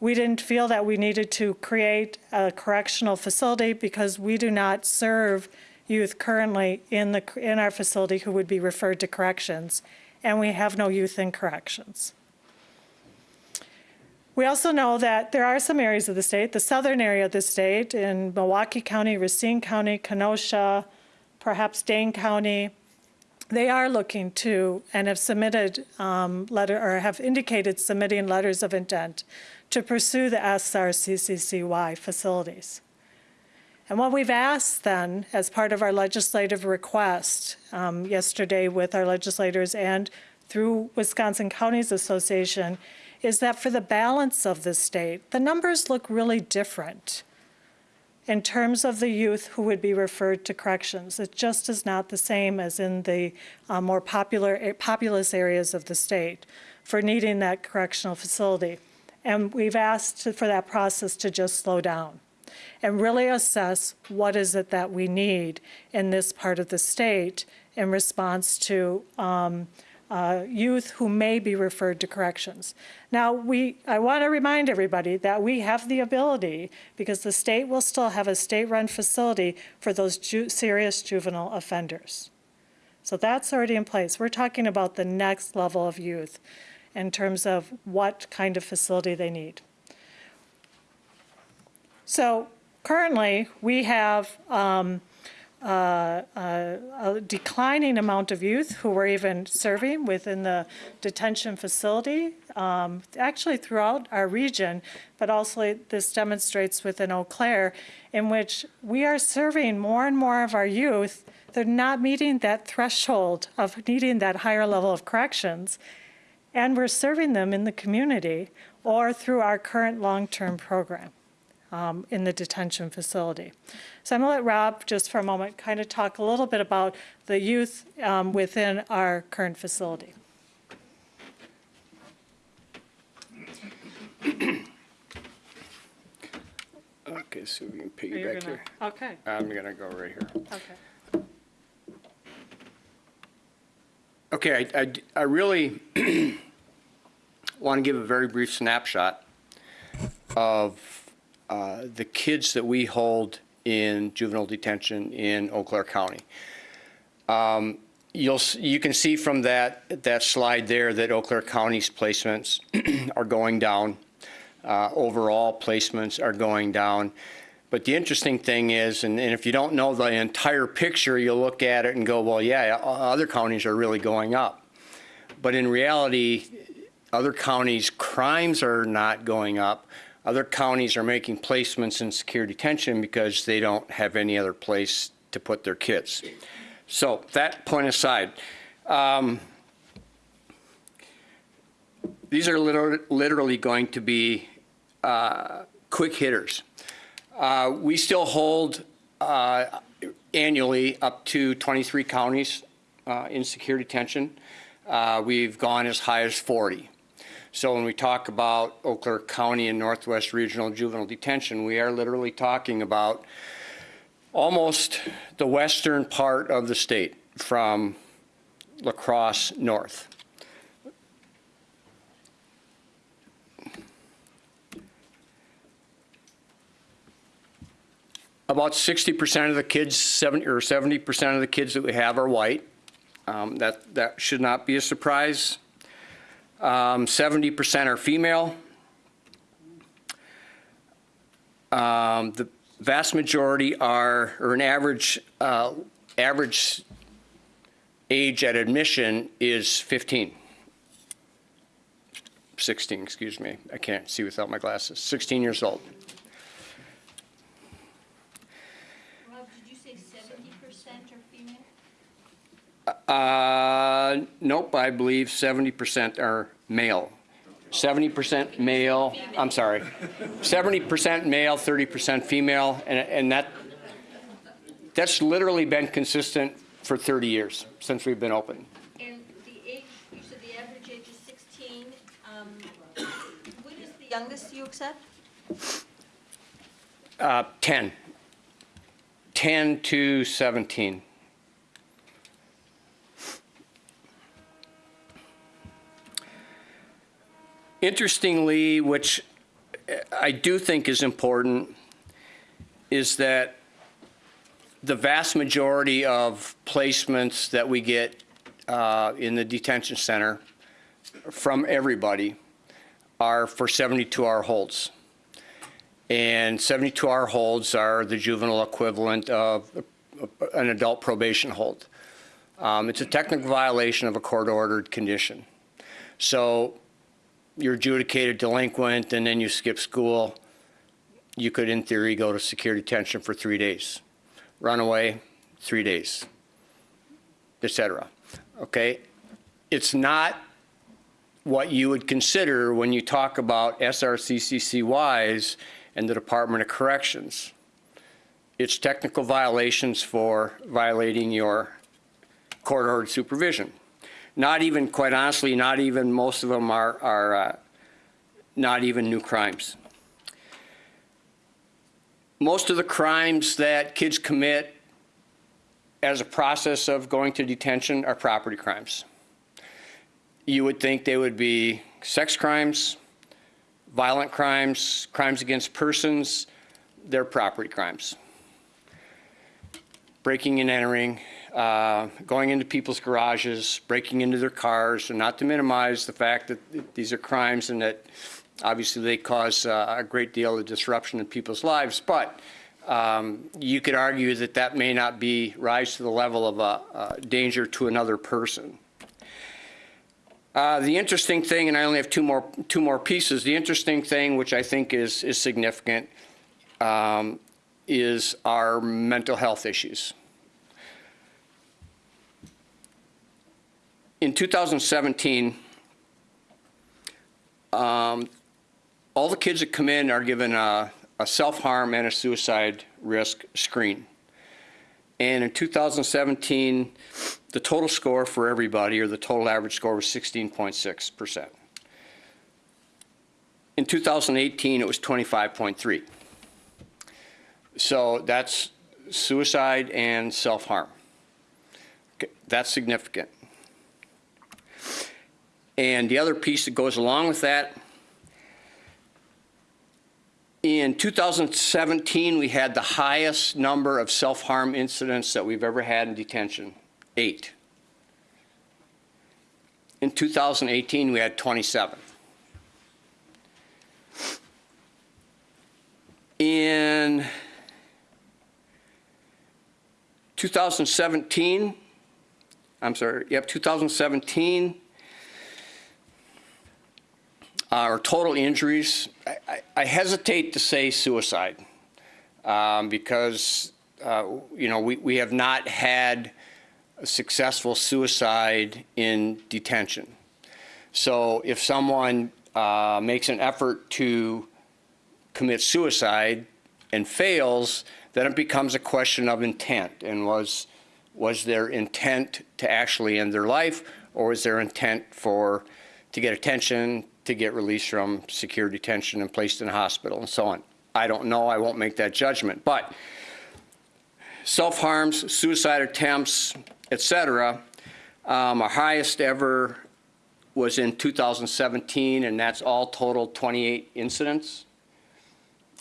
We didn't feel that we needed to create a correctional facility because we do not serve youth currently in, the, in our facility who would be referred to corrections, and we have no youth in corrections. We also know that there are some areas of the state, the southern area of the state in Milwaukee County, Racine County, Kenosha, perhaps Dane County, they are looking to and have submitted um, letter or have indicated submitting letters of intent to pursue the SRCCCY facilities. And what we've asked then as part of our legislative request um, yesterday with our legislators and through Wisconsin Counties Association is that for the balance of the state, the numbers look really different in terms of the youth who would be referred to corrections. It just is not the same as in the uh, more popular, eh, populous areas of the state for needing that correctional facility. And we've asked for that process to just slow down and really assess what is it that we need in this part of the state in response to um, uh, youth who may be referred to corrections. Now, we, I want to remind everybody that we have the ability, because the state will still have a state-run facility for those ju serious juvenile offenders. So that's already in place. We're talking about the next level of youth in terms of what kind of facility they need. So currently, we have um, uh, uh, a declining amount of youth who were even serving within the detention facility, um, actually throughout our region, but also this demonstrates within Eau Claire, in which we are serving more and more of our youth. They're not meeting that threshold of needing that higher level of corrections, and we're serving them in the community or through our current long-term program um, in the detention facility. So I'm going to let Rob, just for a moment, kind of talk a little bit about the youth um, within our current facility. Okay, so we can piggyback here. Okay, I'm gonna go right here. okay. Okay, I, I, I really *clears throat* want to give a very brief snapshot of uh, the kids that we hold in juvenile detention in Eau Claire County. Um, You'll, you can see from that, that slide there that Eau Claire County's placements *clears throat* are going down. Uh, Overall placements are going down. But the interesting thing is, and and if you don't know the entire picture, you'll look at it and go, well, yeah, other counties are really going up. But in reality, other counties' crimes are not going up. Other counties are making placements in secure detention because they don't have any other place to put their kids. So that point aside, um, these are literally going to be uh, quick hitters. Uh, We still hold uh, annually up to 23 counties uh, in secure detention. Uh, We've gone as high as 40. So when we talk about Eau Claire County and Northwest Regional Juvenile Detention, we are literally talking about almost the western part of the state from La Crosse north. About 60% of the kids, 70 or 70% of the kids that we have are white. Um, That, that should not be a surprise. Um, 70% are female. Um, The vast majority are, or an average, uh, average age at admission is 15. 16, excuse me. I can't see without my glasses. 16 years old. Rob, did you say seventy percent are female? Uh, nope, I believe 70% are male. 70% male, I'm sorry. 70% male, 30% female, and, and that, that's literally been consistent for 30 years, since we've been open. And the age, you said the average age is sixteen, um, what is the youngest you accept? Uh, 10. 10 to 17. Interestingly, which I do think is important, is that the vast majority of placements that we get uh, in the detention center from everybody are for 72-hour holds. And 72-hour holds are the juvenile equivalent of an adult probation hold. Um, It's a technical violation of a court-ordered condition. So you're adjudicated delinquent and then you skip school, you could in theory go to secure detention for three days. Runaway, three days, et cetera. Okay? It's not what you would consider when you talk about SRCCCYs and the Department of Corrections. It's technical violations for violating your court-ordered supervision. Not even, quite honestly, not even, most of them are, are uh, not even new crimes. Most of the crimes that kids commit as a process of going to detention are property crimes. You would think they would be sex crimes, violent crimes, crimes against persons, they're property crimes. Breaking and entering, uh, going into people's garages, breaking into their cars, and not to minimize the fact that these are crimes and that obviously they cause uh, a great deal of disruption in people's lives, but um, you could argue that that may not be, rise to the level of a, a danger to another person. Uh, the interesting thing, and I only have two more, two more pieces, the interesting thing, which I think is, is significant, um, is our mental health issues. In 2017, um, all the kids that come in are given a, a self-harm and a suicide risk screen. And in 2017, the total score for everybody, or the total average score, was 16.6%. In 2018, it was 25.3. So that's suicide and self-harm. Okay, That's significant. And the other piece that goes along with that, in 2017, we had the highest number of self-harm incidents that we've ever had in detention, eight. In 2018, we had 27. In 2017, I'm sorry, yep, 2017, our total injuries, I- I- I hesitate to say suicide um, because, uh, you know, we we have not had a successful suicide in detention. So if someone uh, makes an effort to commit suicide and fails, then it becomes a question of intent. And was, was their intent to actually end their life, or was their intent for, to get attention, to get released from secure detention and placed in a hospital and so on? I don't know, I won't make that judgment. But self-harms, suicide attempts, et cetera, um, our highest ever was in 2017, and that's all total 28 incidents.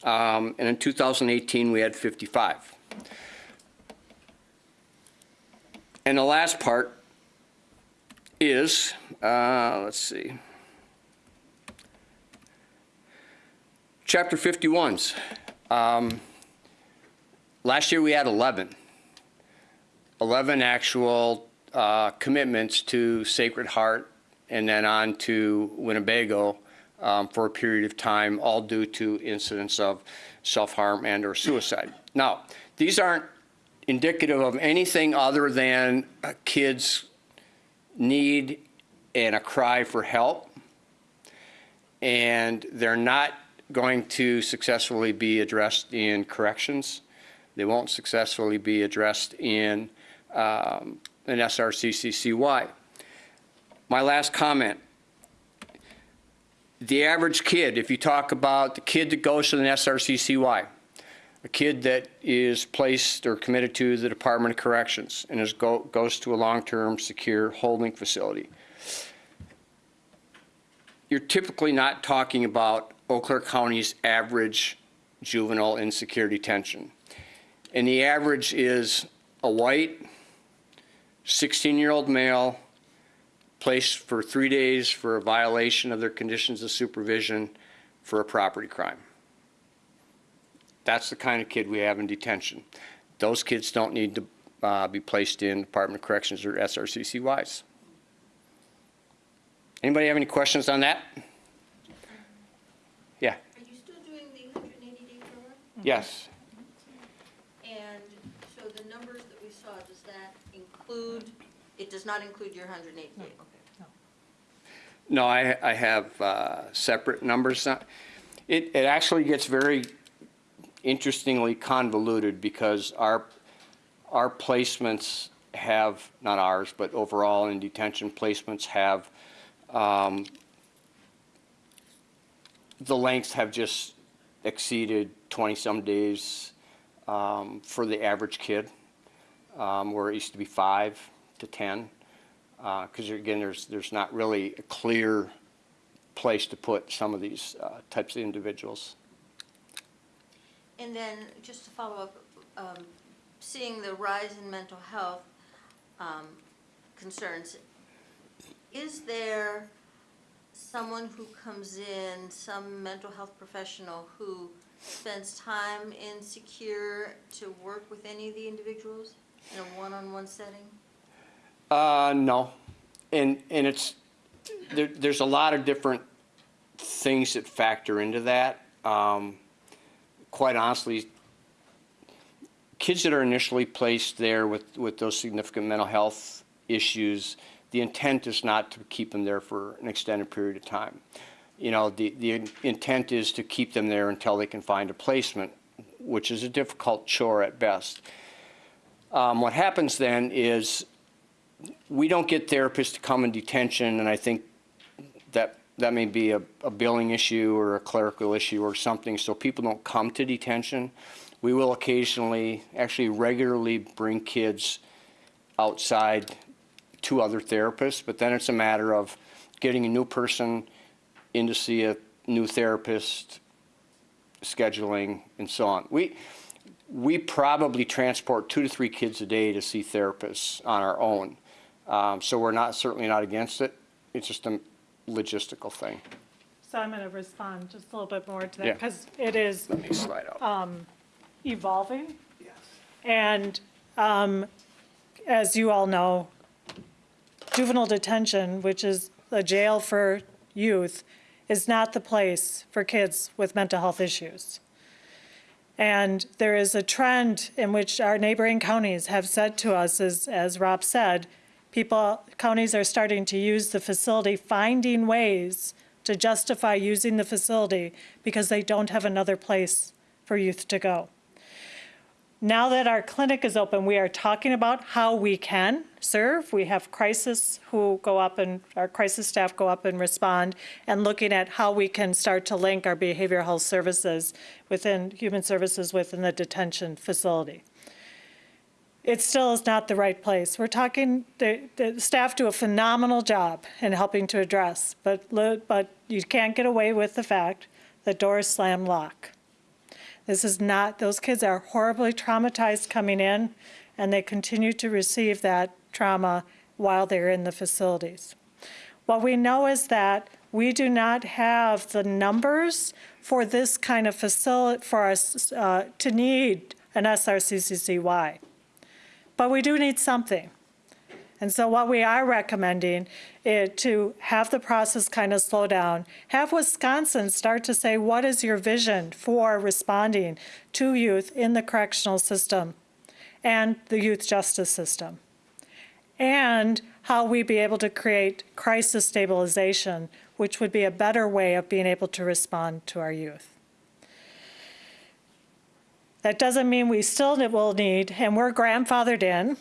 Um, and in 2018, we had 55. And the last part is, uh, let's see, Chapter 51s. Um, last year we had 11. 11 actual uh, commitments to Sacred Heart and then on to Winnebago um, for a period of time, all due to incidents of self-harm and or suicide. Now, these aren't indicative of anything other than a kid's need and a cry for help. And they're not going to successfully be addressed in corrections. They won't successfully be addressed in um, an SRCCCY. My last comment. The average kid, if you talk about the kid that goes to an SRCCCY, a kid that is placed or committed to the Department of Corrections and is go, goes to a long-term secure holding facility, you're typically not talking about Eau Claire County's average juvenile in secure detention. And the average is a white, 16-year-old male placed for three days for a violation of their conditions of supervision for a property crime. That's the kind of kid we have in detention. Those kids don't need to uh, be placed in Department of Corrections or SRCCCYs. Anybody have any questions on that? Yeah, Are you still doing the 180-day program? yes. And so the numbers that we saw, does that include, it does not include your 180 day? Okay. No, I, I have uh, separate numbers. It, it actually gets very interestingly convoluted because our, our placements have, not ours, but overall in detention placements have, um, the lengths have just exceeded 20-some days um, for the average kid, um, where it used to be five to 10 because again, there's, there's not really a clear place to put some of these uh, types of individuals. And then, just to follow up, um, seeing the rise in mental health um, concerns, is there someone who comes in, some mental health professional who spends time in secure to work with any of the individuals in a one-on-one setting? Uh, no. And, and it's, there, there's a lot of different things that factor into that. Um, quite honestly, kids that are initially placed there with, with those significant mental health issues, the intent is not to keep them there for an extended period of time. You know, the, the intent is to keep them there until they can find a placement, which is a difficult chore at best. Um, what happens then is we don't get therapists to come in detention, and I think that that may be a, a billing issue or a clerical issue or something, so people don't come to detention. We will occasionally, actually regularly bring kids outside to other therapists, but then it's a matter of getting a new person in to see a new therapist, scheduling, and so on. We, we probably transport two to three kids a day to see therapists on our own. Um, so we're not, certainly not against it. It's just a logistical thing. So I'm going to respond just a little bit more to that Yeah. because it is Let me slide out. um, evolving. And um, as you all know, juvenile detention, which is a jail for youth, is not the place for kids with mental health issues. And there is a trend in which our neighboring counties have said to us, as, as Rob said, people, counties are starting to use the facility, finding ways to justify using the facility because they don't have another place for youth to go. Now that our clinic is open, we are talking about how we can serve. We have crisis who go up and, our crisis staff go up and respond, and looking at how we can start to link our behavioral health services within, human services within the detention facility. It still is not the right place. We're talking, the, the staff do a phenomenal job in helping to address, but, but you can't get away with the fact that doors slam lock. This is not, those kids are horribly traumatized coming in, and they continue to receive that trauma while they're in the facilities. What we know is that we do not have the numbers for this kind of facility, for us uh, to need an SRCCCY. But we do need something. And so what we are recommending is to have the process kind of slow down. Have Wisconsin start to say, what is your vision for responding to youth in the correctional system and the youth justice system? And how we be able to create crisis stabilization, which would be a better way of being able to respond to our youth. That doesn't mean we still will need, and we're grandfathered in,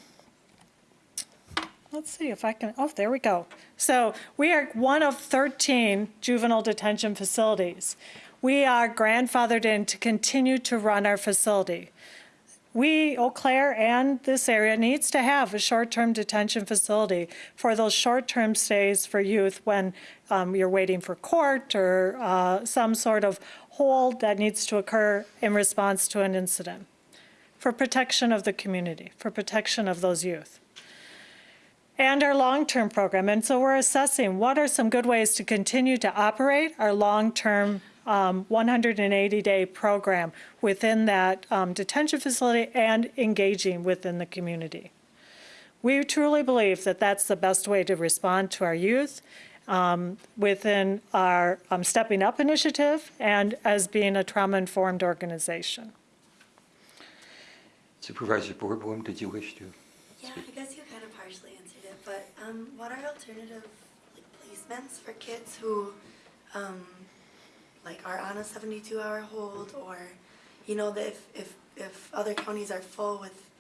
Let's see if I can, oh, there we go. So we are one of 13 juvenile detention facilities. We are grandfathered in to continue to run our facility. We, Eau Claire and this area needs to have a short-term detention facility for those short-term stays for youth when um, you're waiting for court or uh, some sort of hold that needs to occur in response to an incident, for protection of the community, for protection of those youth and our long-term program. And so we're assessing what are some good ways to continue to operate our long-term um, 180-day program within that um, detention facility and engaging within the community. We truly believe that that's the best way to respond to our youth um, within our um, Stepping Up initiative and as being a trauma-informed organization. Supervisor Boardboom, did you wish to? Yeah, I guess you kind of partially answered it, but um, what are alternative like, placements for kids who um, like are on a 72-hour hold, or you know, that if, if if other counties are full with,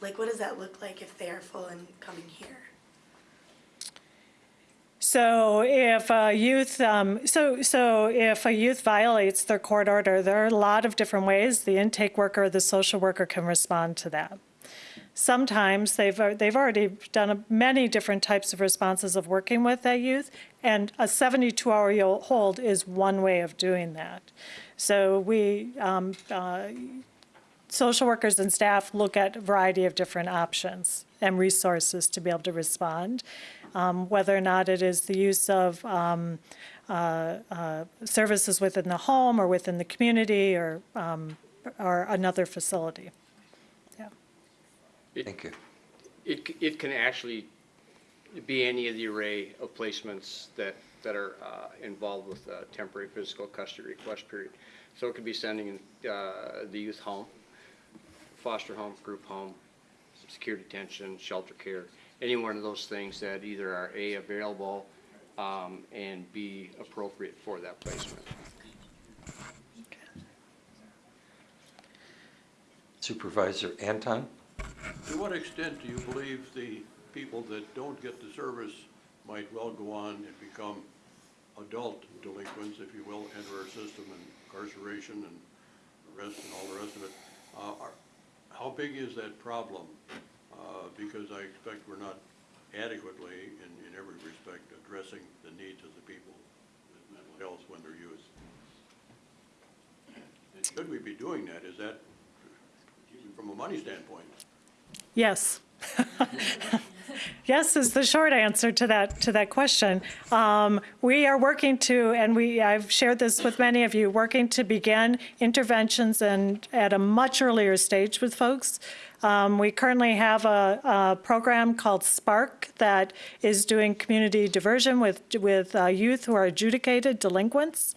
like, what does that look like if they are full and coming here? So if a youth, um, so, so if a youth violates their court order, there are a lot of different ways the intake worker or the social worker can respond to that. Sometimes they've, they've already done many different types of responses of working with that youth, and a 72-hour hold is one way of doing that. So we, um, uh, social workers and staff look at a variety of different options and resources to be able to respond, um, whether or not it is the use of um, uh, uh, services within the home or within the community or, um, or another facility. Yeah. Thank you. It, it can actually be any of the array of placements that, that are uh, involved with a temporary physical custody request period. So it could be sending uh, the youth home, foster home, group home, secure detention, shelter care, any one of those things that either are A, available, um, and B, appropriate for that placement. Supervisor Anton? To what extent do you believe the people that don't get the service might well go on and become adult delinquents, if you will, enter our system and incarceration and arrest and all the rest of it? Uh, are- How big is that problem? Uh, Because I expect we're not adequately, in, in every respect, addressing the needs of the people with mental health when they're youth. And should we be doing that? Is that, from a money standpoint? Yes. *laughs* Yes is the short answer to that, to that question. Um, We are working to, and we, I've shared this with many of you, working to begin interventions and at a much earlier stage with folks. Um, We currently have a, a program called Spark that is doing community diversion with, with uh, youth who are adjudicated delinquents.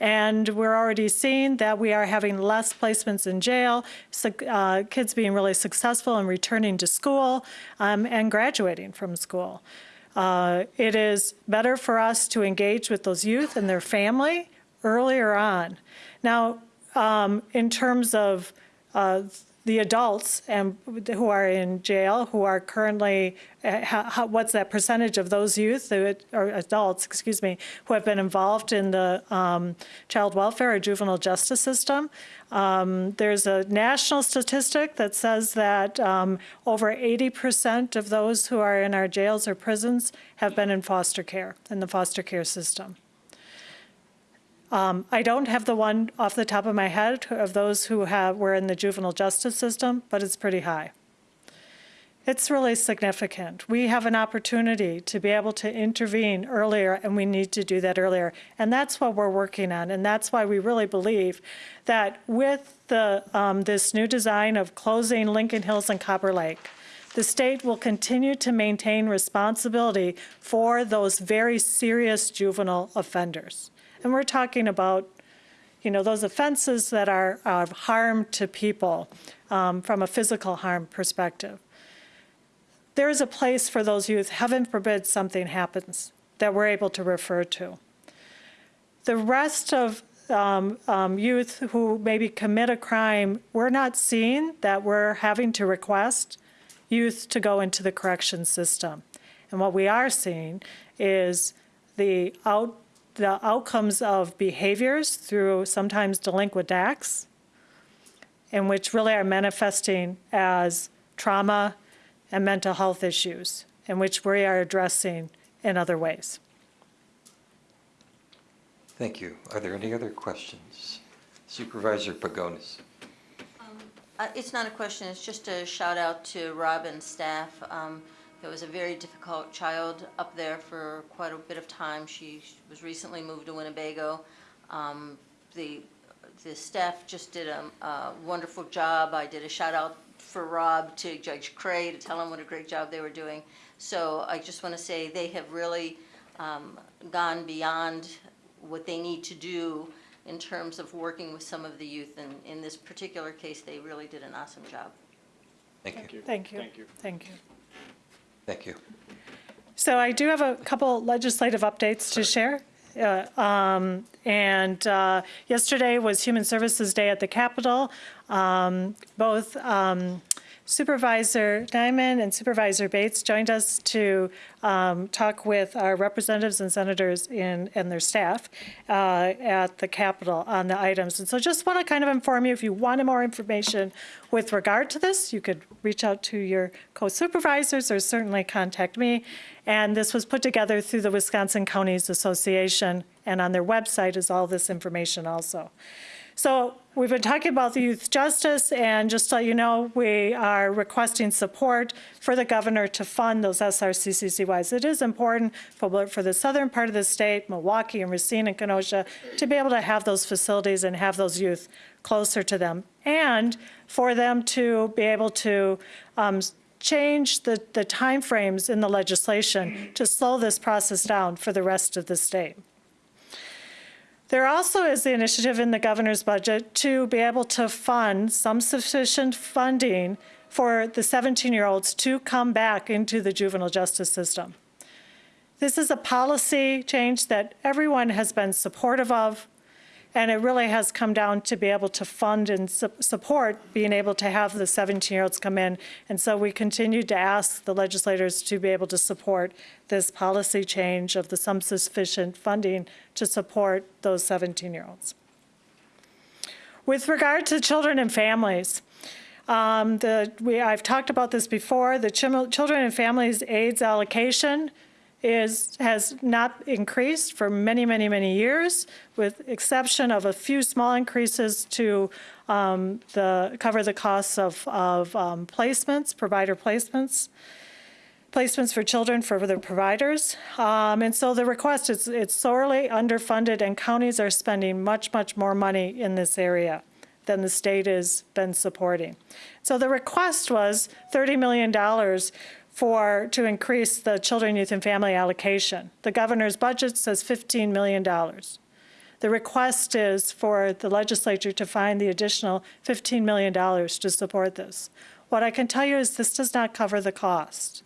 And we're already seeing that we are having less placements in jail, uh, kids being really successful in returning to school um, and graduating from school. Uh, it is better for us to engage with those youth and their family earlier on. Now, um, in terms of uh, the adults and who are in jail, who are currently, uh, how, how, what's that percentage of those youth or adults, excuse me, who have been involved in the um, child welfare or juvenile justice system? Um, there's a national statistic that says that um, over 80% of those who are in our jails or prisons have been in foster care, in the foster care system. Um, I don't have the one off the top of my head of those who have, were in the juvenile justice system, but it's pretty high. It's really significant. We have an opportunity to be able to intervene earlier, and we need to do that earlier. And that's what we're working on, and that's why we really believe that with the, um, this new design of closing Lincoln Hills and Copper Lake, the state will continue to maintain responsibility for those very serious juvenile offenders. And we're talking about, you know, those offenses that are of harm to people um, from a physical harm perspective. There is a place for those youth, heaven forbid something happens, that we're able to refer to. The rest of um, um, youth who maybe commit a crime, we're not seeing that we're having to request youth to go into the correction system. And what we are seeing is the out the outcomes of behaviors through sometimes delinquent acts, in which really are manifesting as trauma and mental health issues, in which we are addressing in other ways. Thank you. Are there any other questions? Supervisor Pagonis. Uh, It's not a question, it's just a shout out to Rob and staff. Um, There was a very difficult child up there for quite a bit of time. She was recently moved to Winnebago. Um, The, the staff just did a a wonderful job. I did a shout out for Rob to Judge Cray to tell him what a great job they were doing. So I just want to say they have really um, gone beyond what they need to do in terms of working with some of the youth. And in this particular case, they really did an awesome job. Thank you. Thank you. Thank you. Thank you. Thank you. So I do have a couple legislative updates to share. Uh, um, And uh, yesterday was Human Services Day at the Capitol. Um, Both um, Supervisor Diamond and Supervisor Bates joined us to um, talk with our representatives and senators in, and their staff uh, at the Capitol on the items. And so just want to kind of inform you, if you wanted more information with regard to this, you could reach out to your co-supervisors or certainly contact me. And this was put together through the Wisconsin Counties Association, and on their website is all this information also. So We've been talking about the youth justice, and just let you know, we are requesting support for the governor to fund those SRCCCYs. It is important for, for the southern part of the state, Milwaukee and Racine and Kenosha, to be able to have those facilities and have those youth closer to them, and for them to be able to um, change the, the timeframes in the legislation to slow this process down for the rest of the state. There also is the initiative in the governor's budget to be able to fund some sufficient funding for the 17-year-olds to come back into the juvenile justice system. This is a policy change that everyone has been supportive of, and it really has come down to be able to fund and su support being able to have the 17-year-olds come in. And so we continue to ask the legislators to be able to support this policy change of the some sufficient funding to support those 17-year-olds. With regard to children and families, um, the, we, I've talked about this before, the Children and Families Aids allocation is, has not increased for many, many, many years, with exception of a few small increases to um, the, cover the costs of, of um, placements, provider placements, placements for children for the providers. Um, and so the request is it's sorely underfunded and counties are spending much, much more money in this area than the state has been supporting. So the request was $30 million for, to increase the children, youth, and family allocation. The governor's budget says $15 million. The request is for the legislature to find the additional $15 million to support this. What I can tell you is this does not cover the cost.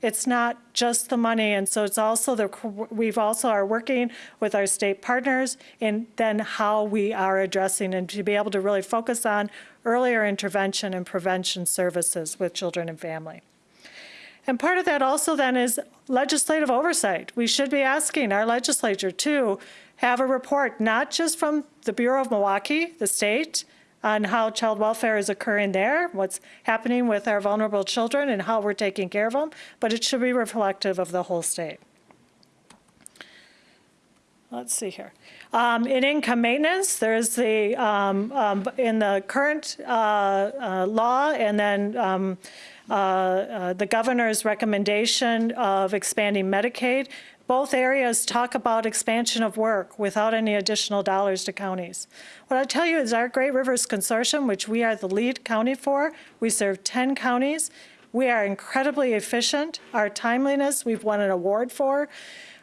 It's not just the money, and so it's also the, we've also are working with our state partners in then how we are addressing and to be able to really focus on earlier intervention and prevention services with children and family. And part of that also then is legislative oversight. We should be asking our legislature to have a report, not just from the Bureau of Milwaukee, the state, on how child welfare is occurring there, what's happening with our vulnerable children and how we're taking care of them, but it should be reflective of the whole state. Let's see here. Um, in income maintenance, there's the, um, um, in the current uh, uh, law and then um, the governor's recommendation of expanding Medicaid. Both areas talk about expansion of work without any additional dollars to counties. What I tell you is our Great Rivers Consortium, which we are the lead county for, we serve 10 counties. We are incredibly efficient. Our timeliness, we've won an award for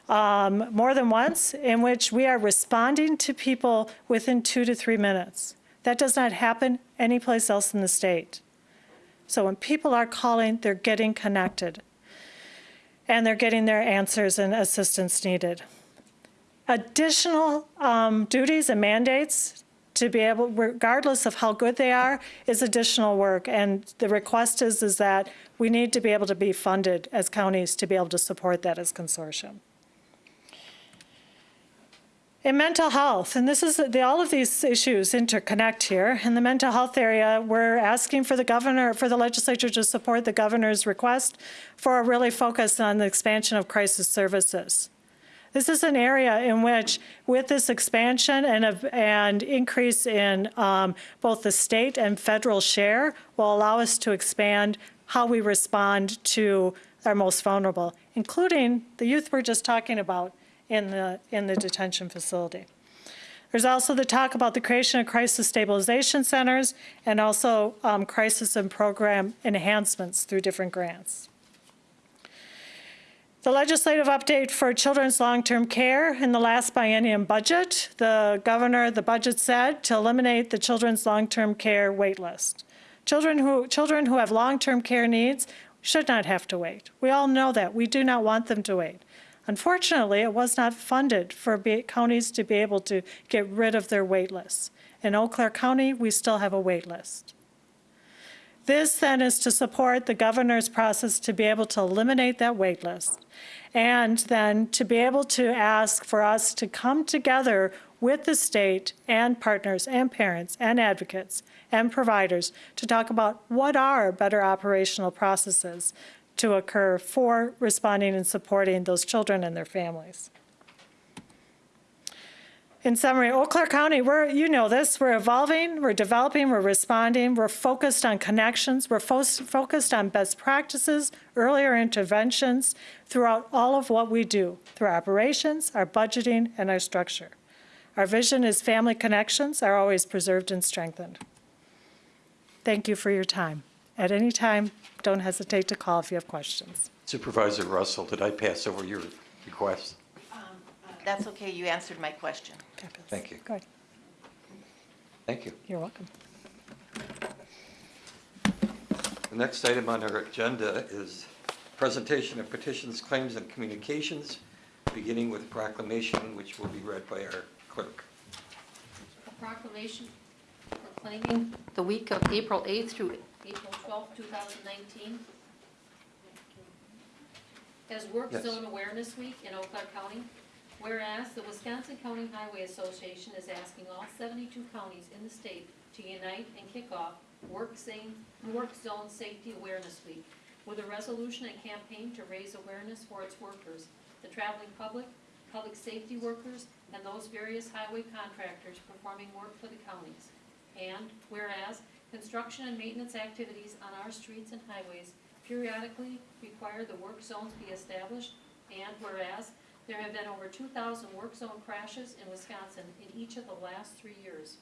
um, more than once, in which we are responding to people within two to three minutes. That does not happen anyplace else in the state. So when people are calling, they're getting connected and they're getting their answers and assistance needed. Additional um, duties and mandates to be able, regardless of how good they are, is additional work. And the request is, is that we need to be able to be funded as counties to be able to support that as consortium in mental health, and this is the, all of these issues interconnect here. In the mental health area, we're asking for the governor, for the legislature to support the governor's request for a really focus on the expansion of crisis services. This is an area in which, with this expansion and, a, and increase in um, both the state and federal share, will allow us to expand how we respond to our most vulnerable, including the youth we're just talking about in the, in the detention facility. There's also the talk about the creation of crisis stabilization centers and also um, crisis and program enhancements through different grants. The legislative update for children's long-term care in the last biennium budget, the governor, the budget said to eliminate the children's long-term care wait list. Children who, children who have long-term care needs should not have to wait. We all know that. We do not want them to wait. Unfortunately, it was not funded for counties to be able to get rid of their wait lists. In Eau Claire County, we still have a wait list. This then is to support the governor's process to be able to eliminate that wait list and then to be able to ask for us to come together with the state and partners and parents and advocates and providers to talk about what are better operational processes to occur for responding and supporting those children and their families. In summary, Eau Claire County, we're, you know this, we're evolving, we're developing, we're responding, we're focused on connections, we're fo- focused on best practices, earlier interventions throughout all of what we do, through our operations, our budgeting, and our structure. Our vision is family connections are always preserved and strengthened. Thank you for your time. At any time, don't hesitate to call if you have questions. Supervisor Russell, did I pass over your request? Um, uh, that's okay, you answered my question. Thank you. Good, Thank you. you're welcome. The next item on our agenda is presentation of petitions, claims, and communications, beginning with a proclamation, which will be read by our clerk. A proclamation proclaiming the week of April 8th through April 12th, 2019 as Work Yes. Zone Awareness Week in Eau Claire County. Whereas the Wisconsin County Highway Association is asking all 72 counties in the state to unite and kick off Work Zone, Work Zone Safety Awareness Week with a resolution and campaign to raise awareness for its workers, the traveling public, public safety workers, and those various highway contractors performing work for the counties. And whereas construction and maintenance activities on our streets and highways periodically require the work zones be established, and whereas there have been over two thousand work zone crashes in Wisconsin in each of the last three years.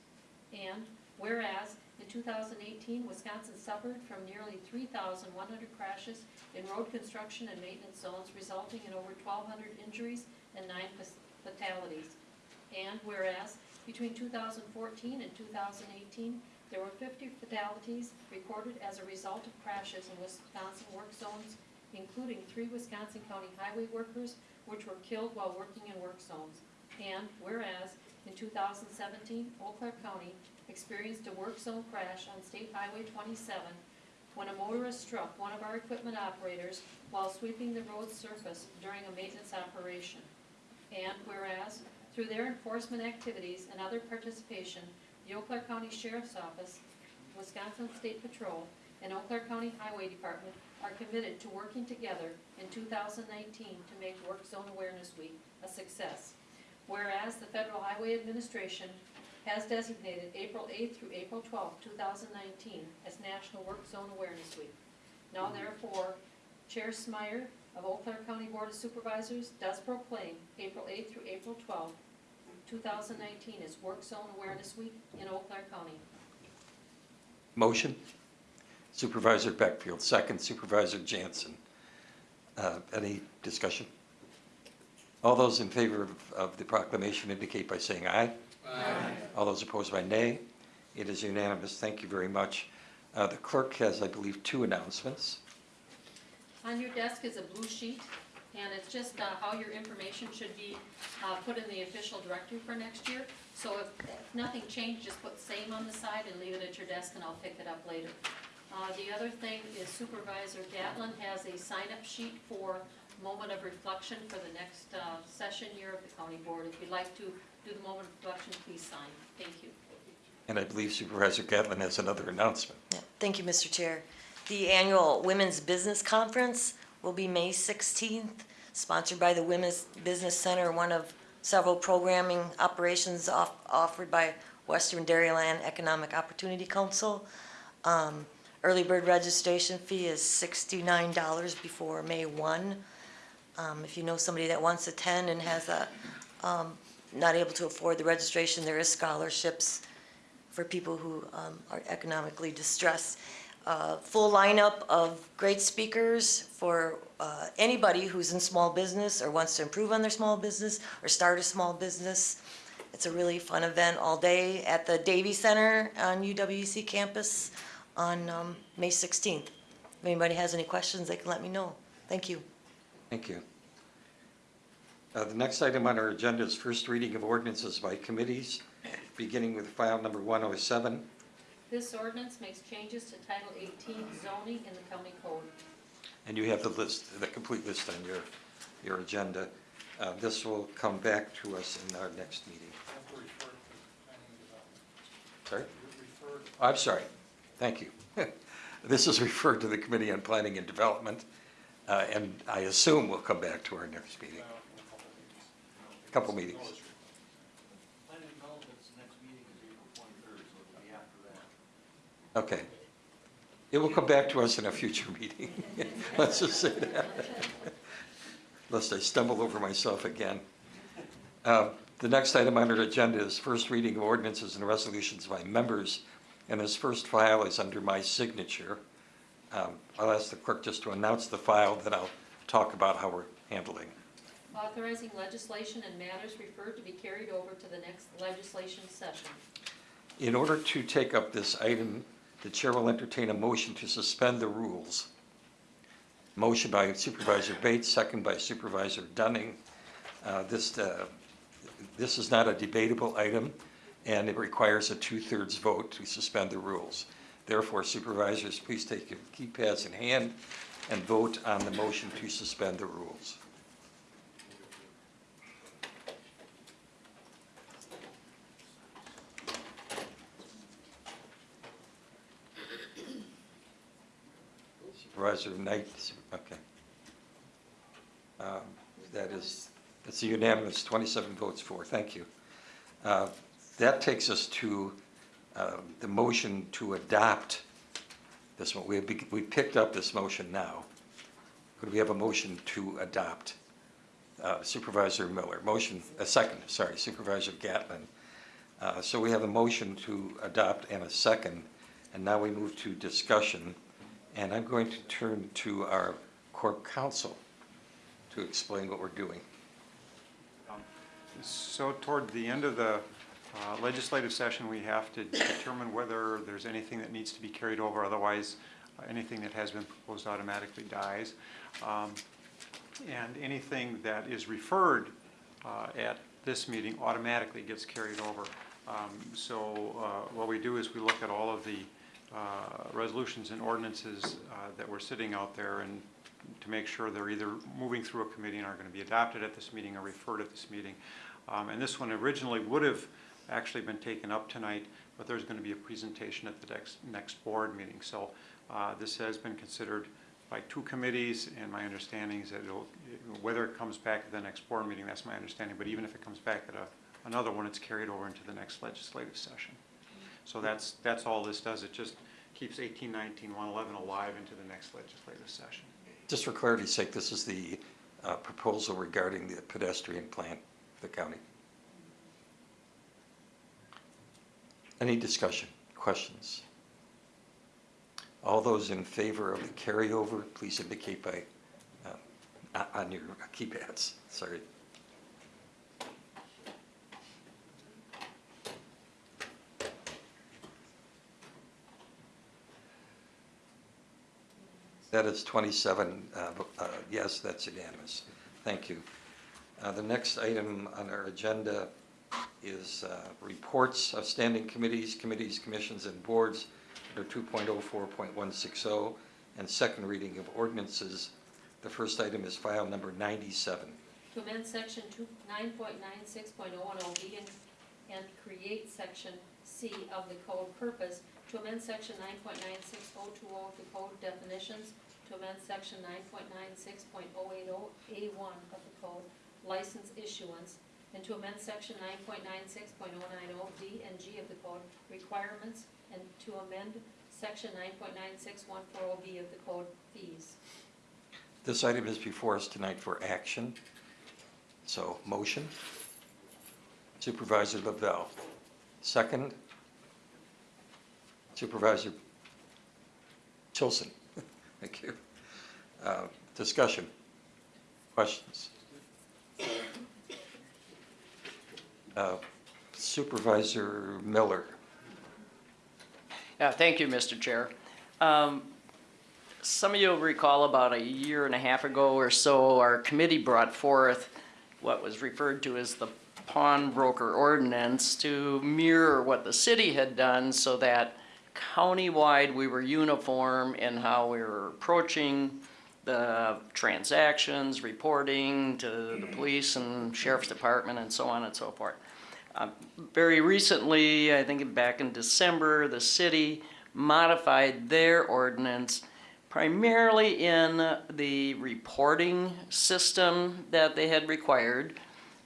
And whereas in two thousand eighteen, Wisconsin suffered from nearly three thousand one hundred crashes in road construction and maintenance zones, resulting in over twelve hundred injuries and nine fatalities. And whereas between two thousand fourteen and two thousand eighteen, there were fifty fatalities recorded as a result of crashes in Wisconsin work zones, including three Wisconsin County highway workers, which were killed while working in work zones. And whereas in two thousand seventeen, Eau Claire County experienced a work zone crash on State Highway twenty-seven when a motorist struck one of our equipment operators while sweeping the road surface during a maintenance operation. And whereas, through their enforcement activities and other participation, the Eau Claire County Sheriff's Office, Wisconsin State Patrol, and Eau Claire County Highway Department are committed to working together in 2019 to make Work Zone Awareness Week a success. Whereas the Federal Highway Administration has designated April 8th through April 12th, 2019 as National Work Zone Awareness Week. Now therefore, Chair Smiar of Eau Claire County Board of Supervisors does proclaim April 8th through April 12th, 2019 is Work Zone Awareness Week in Eau Claire County. Motion? Supervisor Beckfield, second Supervisor Jansen. Uh, Any discussion? All those in favor of- of the proclamation indicate by saying aye. Aye. All those opposed by nay. It is unanimous. Thank you very much. Uh, The clerk has, I believe, two announcements. On your desk is a blue sheet, and it's just uh, how your information should be uh, put in the official directory for next year. So if if nothing changed, just put same on the side and leave it at your desk, and I'll pick it up later. Uh, The other thing is Supervisor Gatlin has a sign-up sheet for moment of reflection for the next uh, session year of the county board. If you'd like to do the moment of reflection, please sign. Thank you. And I believe Supervisor Gatlin has another announcement. Thank you, Mr. Chair. The annual Women's Business Conference will be May 16th, sponsored by the Women's Business Center, one of several programming operations off- offered by Western Dairyland Economic Opportunity Council. Um, Early bird registration fee is $69 before May 1. Um, If you know somebody that wants to attend and has a, um, not able to afford the registration, there is scholarships for people who um, are economically distressed. Uh, Full lineup of great speakers for uh, anybody who's in small business or wants to improve on their small business or start a small business. It's a really fun event all day at the Davies Center on UWC campus on um, May 16th. If anybody has any questions, they can let me know. Thank you. Thank you. Uh, The next item on our agenda is first reading of ordinances by committees, beginning with file number 107. This ordinance makes changes to Title 18 zoning in the county code. And you have the list, the complete list on your, your agenda. Uh, This will come back to us in our next meeting. Sorry? I'm sorry. Thank you. *laughs* This is referred to the Committee on Planning and Development, uh, and I assume we'll come back to our next meeting. A couple meetings. Planning Okay. It will come back to us in a future meeting. *laughs* Let's just say that. Lest I stumble over myself again. Uh, The next item on our agenda is first reading of ordinances and resolutions by members, and this first file is under my signature. Um, I'll ask the clerk just to announce the file, then I'll talk about how we're handling. Authorizing legislation and matters referred to be carried over to the next legislation session. In order to take up this item, the chair will entertain a motion to suspend the rules. Motion by Supervisor Bates, second by Supervisor Dunning. Uh, This, uh, this is not a debatable item, and it requires a two-thirds vote to suspend the rules. Therefore, supervisors, please take your keypads in hand and vote on the motion to suspend the rules. Supervisor Knight, okay. Um, That is, that's a unanimous 27 votes for, thank you. Uh, That takes us to um, the motion to adopt this one. We we picked up this motion now. Could we have a motion to adopt? Uh, Supervisor Miller, motion, a second, sorry, Supervisor Gatlin. Uh, So we have a motion to adopt and a second, and now we move to discussion. And I'm going to turn to our corp counsel to explain what we're doing. So toward the end of the uh, legislative session, we have to determine whether there's anything that needs to be carried over, otherwise uh, anything that has been proposed automatically dies. Um, And anything that is referred uh, at this meeting automatically gets carried over. Um, So uh, what we do is we look at all of the resolutions and ordinances uh, that were sitting out there and to make sure they're either moving through a committee and are going to be adopted at this meeting or referred at this meeting. Um, And this one originally would have actually been taken up tonight, but there's going to be a presentation at the next, next board meeting. So uh, this has been considered by two committees, and my understanding is that whether it comes back at the next board meeting, that's my understanding, but even if it comes back at a, another one, it's carried over into the next legislative session. So that's, that's all this does, it just keeps 18, 19, 111 alive into the next legislative session. Just for clarity's sake, this is the uh, proposal regarding the pedestrian plan for the county. Any discussion, questions? All those in favor of the carryover, please indicate by, uh, on your keypads, sorry. That is 27, uh, uh, yes, that's unanimous. Thank you. Uh, The next item on our agenda is uh, reports of standing committees, committees, commissions, and boards under 2.04.160, and second reading of ordinances. The first item is file number 97. To amend section two, nine point nine six point oh one oh B and, and create section C of the code purpose. To amend section nine point nine six oh two oh of the code definitions. To amend section nine point nine six point oh eight oh A one of the code license issuance. And to amend section nine point nine six point oh nine oh D and G of the code requirements. And to amend section nine point nine six one four oh B of the code fees. This item is before us tonight for action. So, motion. Supervisor Lavelle. Second. Supervisor Tilson. Thank you. Uh, Discussion. Questions? Uh, Supervisor Miller. Yeah, thank you, Mr. Chair. Um, Some of you will recall about a year and a half ago or so, our committee brought forth what was referred to as the pawnbroker ordinance to mirror what the city had done so that countywide we were uniform in how we were approaching the transactions, reporting to the police and sheriff's department and so on and so forth. Um, Very recently, I think back in December, the city modified their ordinance primarily in the reporting system that they had required.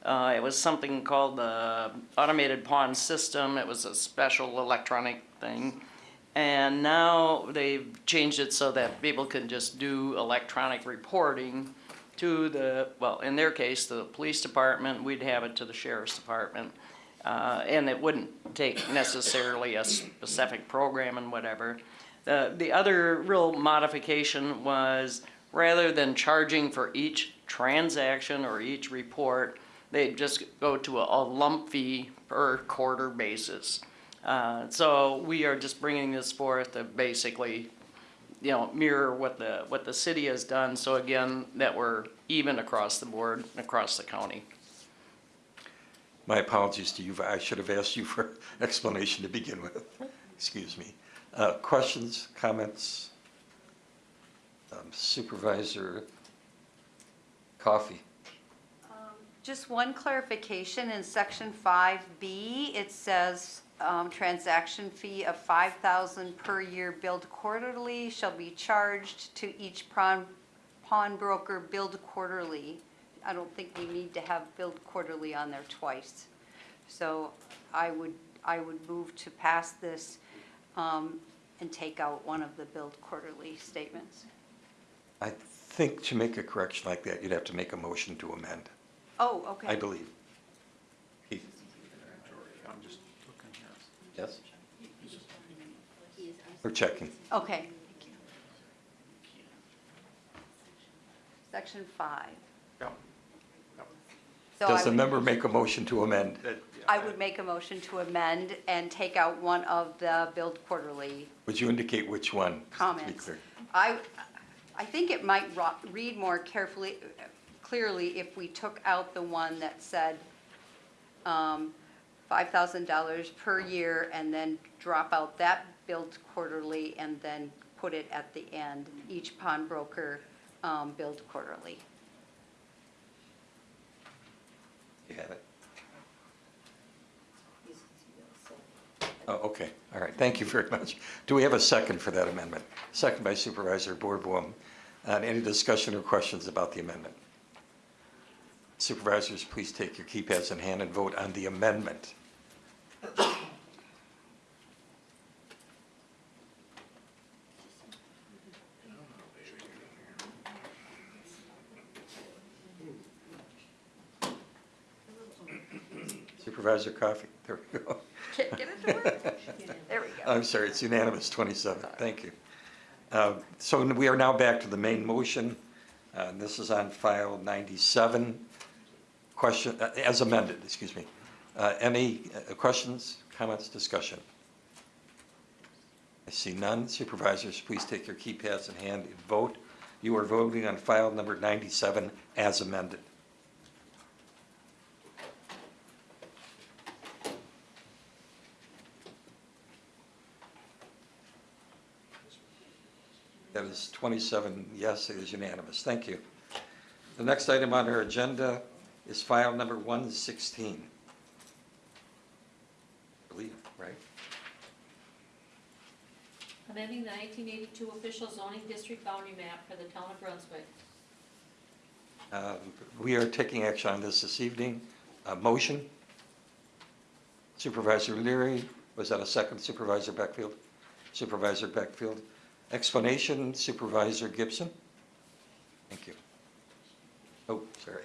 Uh, It was something called the automated pawn system. It was a special electronic thing. And now they've changed it so that people can just do electronic reporting to the, well, in their case, the police department, we'd have it to the sheriff's department. Uh, and it wouldn't take necessarily a specific program and whatever. The, the other real modification was rather than charging for each transaction or each report, they just go to a, a lump fee per quarter basis. Uh, so we are just bringing this forth to basically, you know, mirror what the, what the city has done. So again, that we're even across the board, across the county. My apologies to you, I should have asked you for *laughs* explanation to begin with. Excuse me. Uh, Questions, comments? Um, Supervisor Coffee? Just one clarification, in section 5B, it says um, transaction fee of 5,000 per year billed quarterly shall be charged to each pawn pawnbroker billed quarterly. I don't think we need to have billed quarterly on there twice. So I would, I would move to pass this um, and take out one of the billed quarterly statements. I think to make a correction like that, you'd have to make a motion to amend, Oh, okay. I believe. Keith? I'm just looking here. Yes? We're checking. Okay. Section five. Yep. So I Does the would- member make a motion to amend? I would make a motion to amend and take out one of the billed quarterly Would you indicate which one? just to be comments. clear? I, I think it might ro- read more carefully, clearly if we took out the one that said um, $5,000 per year and then drop out that billed quarterly and then put it at the end, each pawnbroker um, billed quarterly. You have it? Oh, okay, all right, thank you very much. Do we have a second for that amendment? Second by Supervisor Boardboom. Uh, Any discussion or questions about the amendment? Supervisors, please take your keypads in hand and vote on the amendment. Supervisor Coffee, there we go. Get it to work. There we go. I'm sorry, it's unanimous, 27, thank you. Uh, So we are now back to the main motion. Uh, This is on file 97. Question, uh, as amended, excuse me. Uh, Any uh, questions, comments, discussion? I see none. Supervisors, please take your keypads in hand and vote. You are voting on file number 97 as amended. That is 27 yes, it is unanimous. Thank you. The next item on our agenda is file number 116. I believe, right? Amending the nineteen eighty-two official zoning district boundary map for the town of Brunswick. Uh, We are taking action on this this evening. Uh, Motion? Supervisor Leary, was that a second Supervisor Beckfield? Supervisor Beckfield. Explanation Supervisor Gibson? Thank you. Oh, sorry.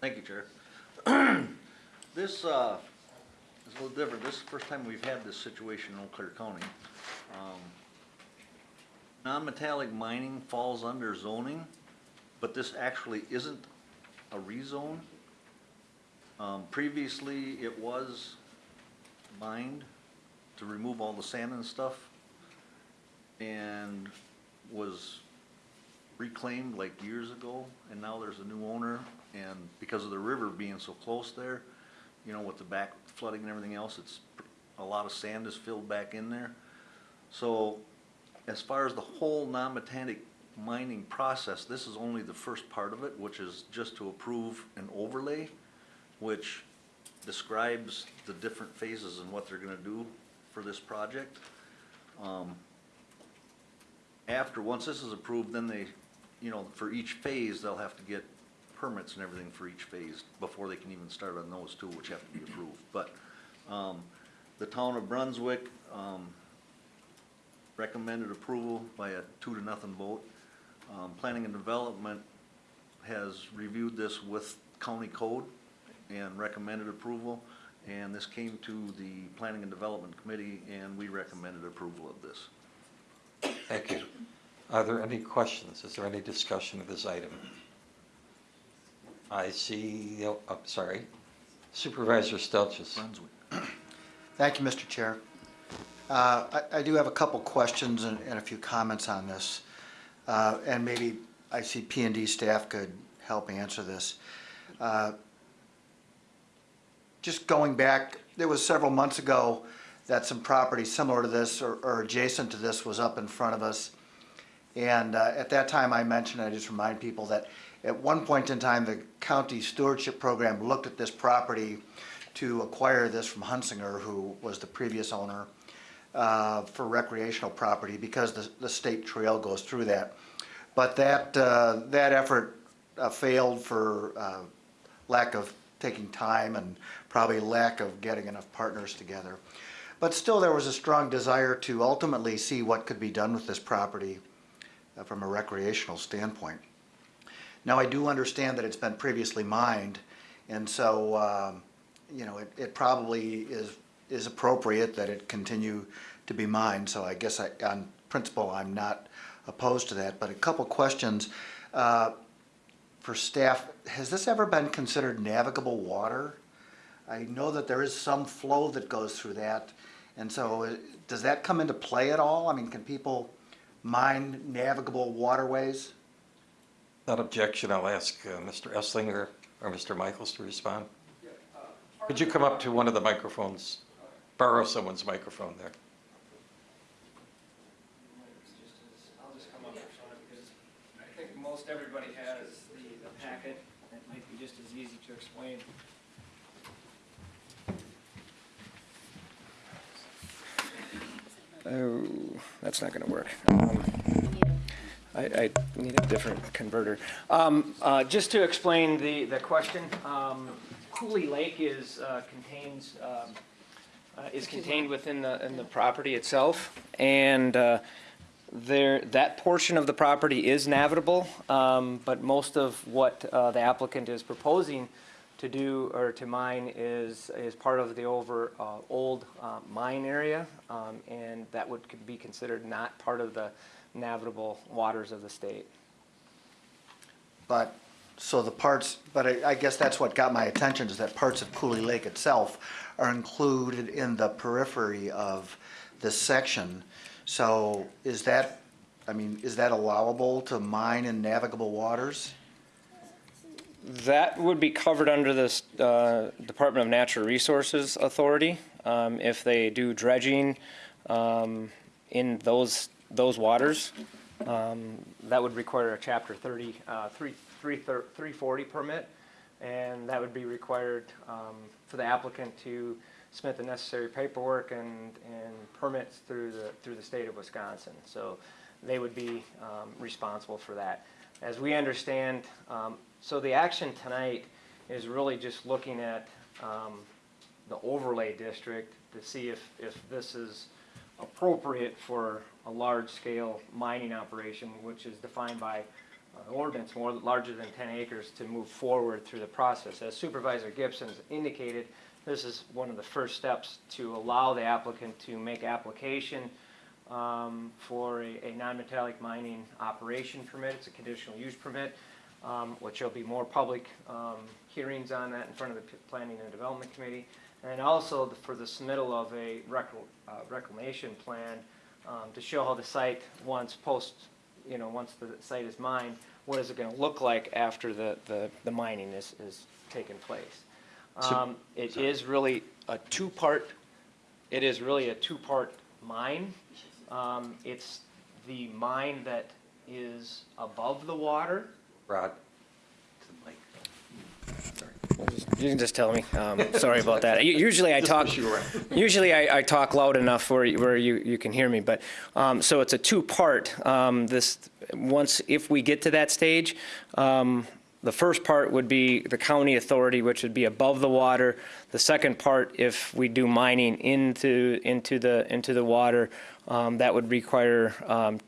Thank you, Chair. *clears throat* This uh, is a little different. This is the first time we've had this situation in Eau Claire County. Um, Non-metallic mining falls under zoning, but this actually isn't a rezone. Um, Previously, it was mined to remove all the sand and stuff and was reclaimed like years ago, and now there's a new owner, and because of the river being so close there, you know, with the back flooding and everything else, it's, a lot of sand is filled back in there. So, as far as the whole non-metallic mining process, this is only the first part of it, which is just to approve an overlay, which describes the different phases and what they're gonna do for this project. Um, after, once this is approved, then they, you know, for each phase, they'll have to get permits and everything for each phase before they can even start on those two, which have to be approved. But, um, The town of Brunswick, um, recommended approval by a two to nothing vote. Um, planning and development has reviewed this with county code and recommended approval. And this came to the planning and development committee and we recommended approval of this. Thank you. Are there any questions? Is there any discussion of this item? I see, oh, I'm sorry, Supervisor Stelzis. Brunswick. Thank you, Mr. Chair. Uh, I I do have a couple questions and and a few comments on this. Uh, And maybe I see P and D staff could help answer this. Uh, Just going back, there was several months ago that some property similar to this or or adjacent to this was up in front of us. And uh, at that time, I mentioned, I just remind people that at one point in time, the county stewardship program looked at this property to acquire this from Hunsinger, who was the previous owner, uh, for recreational property because the, the state trail goes through that. But that, uh, that effort uh, failed for uh, lack of taking time and probably lack of getting enough partners together. But still, there was a strong desire to ultimately see what could be done with this property uh, from a recreational standpoint. Now, I do understand that it's been previously mined, and so, um, you know, it, it probably is, is appropriate that it continue to be mined, so I guess I, on principle, I'm not opposed to that, but a couple questions. Uh, For staff, has this ever been considered navigable water? I know that there is some flow that goes through that, and so uh, does that come into play at all? I mean, can people mine navigable waterways? Without objection, I'll ask uh, Mr. Eslinger or Mr. Michaels to respond. Could you come up to one of the microphones, borrow someone's microphone there? I'll just come up because I think most everybody has the, the packet. It might be just as easy to explain. Oh, that's not gonna work. Um, I, I need a different converter. Um, uh, just to explain the, the question, um, Cooley Lake is, uh, contains, um, uh, is contained within the, in the property itself. And, uh, there, that portion of the property is navigable, um, but most of what, uh, the applicant is proposing to do or to mine is, is part of the over, uh, old, mine area. Um, and that would be considered not part of the navigable waters of the state. But, so the parts, but I, I guess that's what got my attention, is that parts of Cooley Lake itself are included in the periphery of this section. So is that, I mean, is that allowable to mine in navigable waters? That would be covered under the uh, Department of Natural Resources Authority. Um, If they do dredging um, in those, those waters, um, that would require a Chapter 30, uh, 3 3 340 permit, and that would be required um, for the applicant to submit the necessary paperwork and, and permits through the, through the state of Wisconsin. So they would be um, responsible for that. As we understand, um, so the action tonight is really just looking at um, the overlay district to see if, if this is appropriate for a large-scale mining operation, which is defined by uh, ordinance more larger than 10 acres to move forward through the process. As Supervisor Gibson's indicated, this is one of the first steps to allow the applicant to make application um, for a, a non-metallic mining operation permit. It's a conditional use permit, um, which there'll be more public um, hearings on that in front of the P- Planning and Development Committee. And also the- for the submittal of a rec- uh, reclamation plan um, to show how the site, once post, you know, once the site is mined, what is it gonna look like after the, the, the mining is, is taken place. So- Um, It is really a two-part, it is really a two-part mine. Um, It's the mine that is above the water. Rod? You can just tell me. Um, sorry about that. Usually I talk, wish you were. *laughs* usually I, I talk loud enough where, you- where you, you can hear me, but, um, so it's a two-part. Um, this, once, if we get to that stage, um, the first part would be the county authority, which would be above the water. The second part, if we do mining into, into the, into the water, um, that would require um,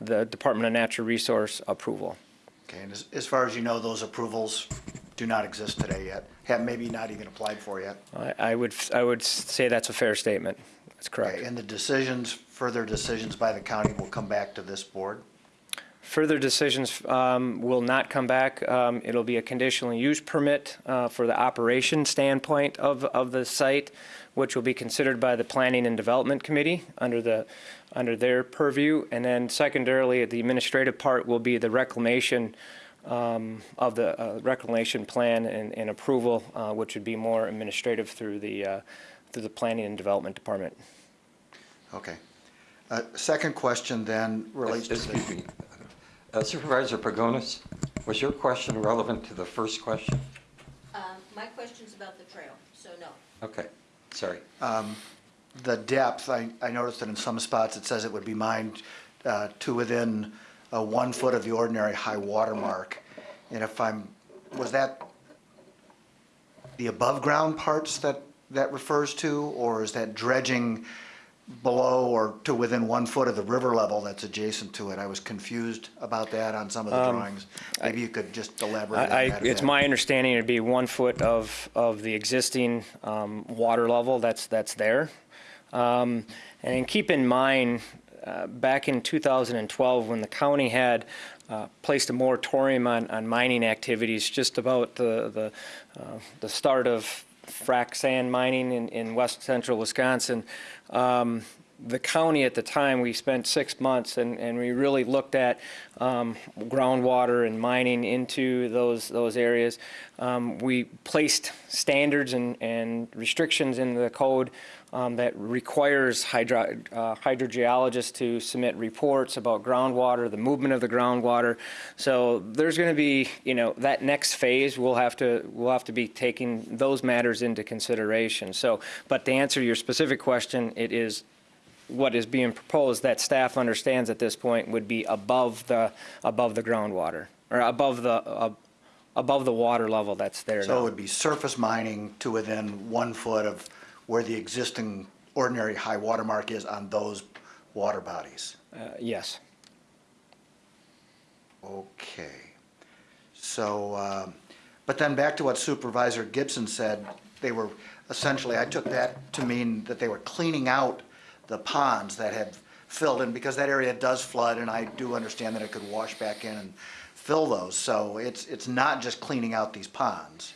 the Department of Natural Resource approval. Okay, and as, as far as you know, those approvals do not exist today yet, have maybe not even applied for yet? I, I would, I would say that's a fair statement. That's correct. Okay, And the decisions, further decisions by the county will come back to this board? Further decisions um, will not come back. Um, It'll be a conditional use permit uh, for the operation standpoint of, of the site, which will be considered by the Planning and Development Committee under the, under their purview. And then secondarily, the administrative part will be the reclamation um, of the uh, reclamation plan and, and approval, uh, which would be more administrative through the, uh, through the Planning and Development Department. Okay. Uh, Second question then relates to the... Me. Uh, Supervisor Pagonis, was your question relevant to the first question? Um, My question's about the trail, so no. Okay, sorry. Um, The depth, I, I noticed that in some spots it says it would be mined uh, to within uh, one foot of the ordinary high water mark. And if I'm, was that the above-ground parts that, that refers to? Or is that dredging below or to within one foot of the river level that's adjacent to it? I was confused about that on some of the Um, drawings. Maybe you could just elaborate I, I- that. a it's my understanding it'd be one foot of, of the existing um, water level that's, that's there. Um, And keep in mind, uh, back in 2012, when the county had uh, placed a moratorium on, on mining activities, just about the, the, uh, the start of frac sand mining in, in west central Wisconsin, um, the county at the time, we spent six months and, and we really looked at um, groundwater and mining into those, those areas. Um, we placed standards and, and restrictions in the code um, that requires hydro, uh, hydrogeologists to submit reports about groundwater, the movement of the groundwater. So there's going to be, you know, that next phase, we'll have to, we'll have to be taking those matters into consideration. So, but to answer your specific question, it is what is being proposed that staff understands at this point would be above the, above the groundwater, or above the, uh, above the water level that's there So it would be surface mining to within one foot of where the existing ordinary high water mark is on those water bodies? Uh, Yes. Okay. So, um, but then back to what Supervisor Gibson said, they were, essentially, I took that to mean that they were cleaning out the ponds that had filled in, because that area does flood, and I do understand that it could wash back in and fill those. So it's, it's not just cleaning out these ponds.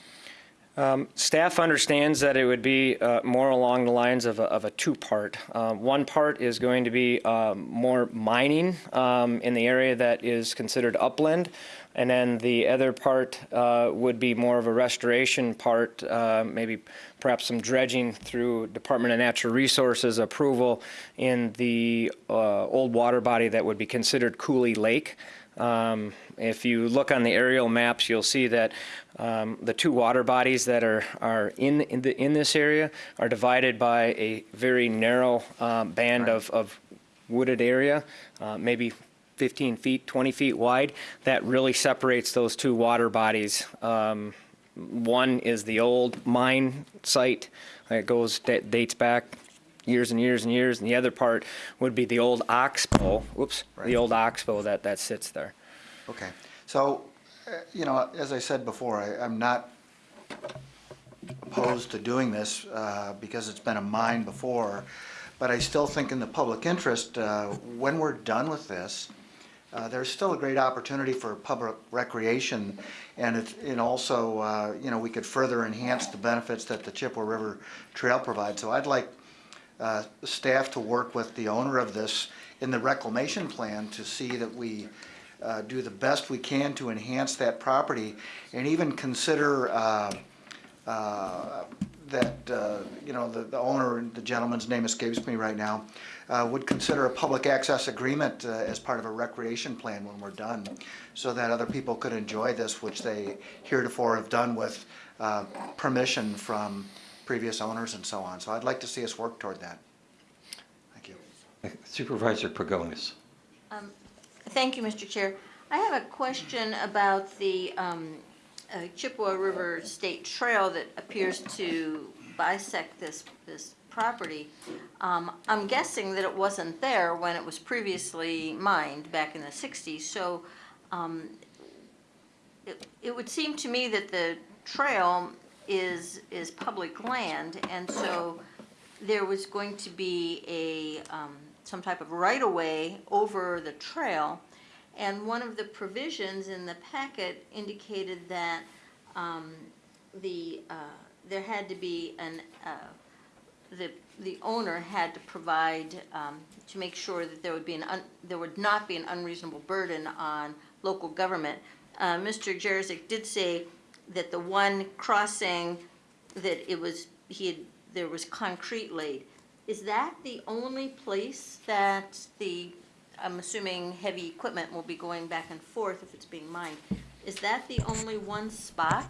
Um, Staff understands that it would be uh, more along the lines of a, of a two-part. Uh, One part is going to be um, more mining um, in the area that is considered upland, and then the other part uh, would be more of a restoration part, uh, maybe perhaps some dredging through Department of Natural Resources approval in the uh, old water body that would be considered Cooley Lake. Um, If you look on the aerial maps, you'll see that um, the two water bodies that are, are in, in, the, in this area are divided by a very narrow um, band of, of wooded area, uh, maybe 15 feet, 20 feet wide, that really separates those two water bodies. Um, One is the old mine site that goes, that dates back years and years and years, and the other part would be the old oxbow, whoops, the old oxbow that, that sits there. Okay, so, you know, as I said before, I, I'm not opposed to doing this, uh, because it's been a mine before, but I still think in the public interest, uh, when we're done with this, uh, there's still a great opportunity for public recreation, and it, and also, uh, you know, we could further enhance the benefits that the Chippewa River Trail provides. So I'd like, uh, staff to work with the owner of this in the reclamation plan to see that we, uh, do the best we can to enhance that property, and even consider, uh, uh, that, uh, you know, the, the owner, the gentleman's name escapes me right now, uh, would consider a public access agreement uh, as part of a recreation plan when we're done, so that other people could enjoy this, which they heretofore have done with permission from previous owners and so on. So I'd like to see us work toward that. Thank you. Supervisor Pagonis. Thank you, Mr. Chair. I have a question about the um, uh, Chippewa River State Trail that appears to bisect this, this property. Um, I'm guessing that it wasn't there when it was previously mined back in the 60s, so um, it it would seem to me that the trail is, is public land, and so there was going to be a, um, some type of right-of-way over the trail. And one of the provisions in the packet indicated that um, the, uh, there had to be an, uh, the, the owner had to provide, um, to make sure that there would be an, there would not be an unreasonable burden on local government. Uh, Mr. Jereczek did say that the one crossing, that it was, he had, there was concrete laid. Is that the only place that the, I'm assuming heavy equipment will be going back and forth if it's being mined? Is that the only one spot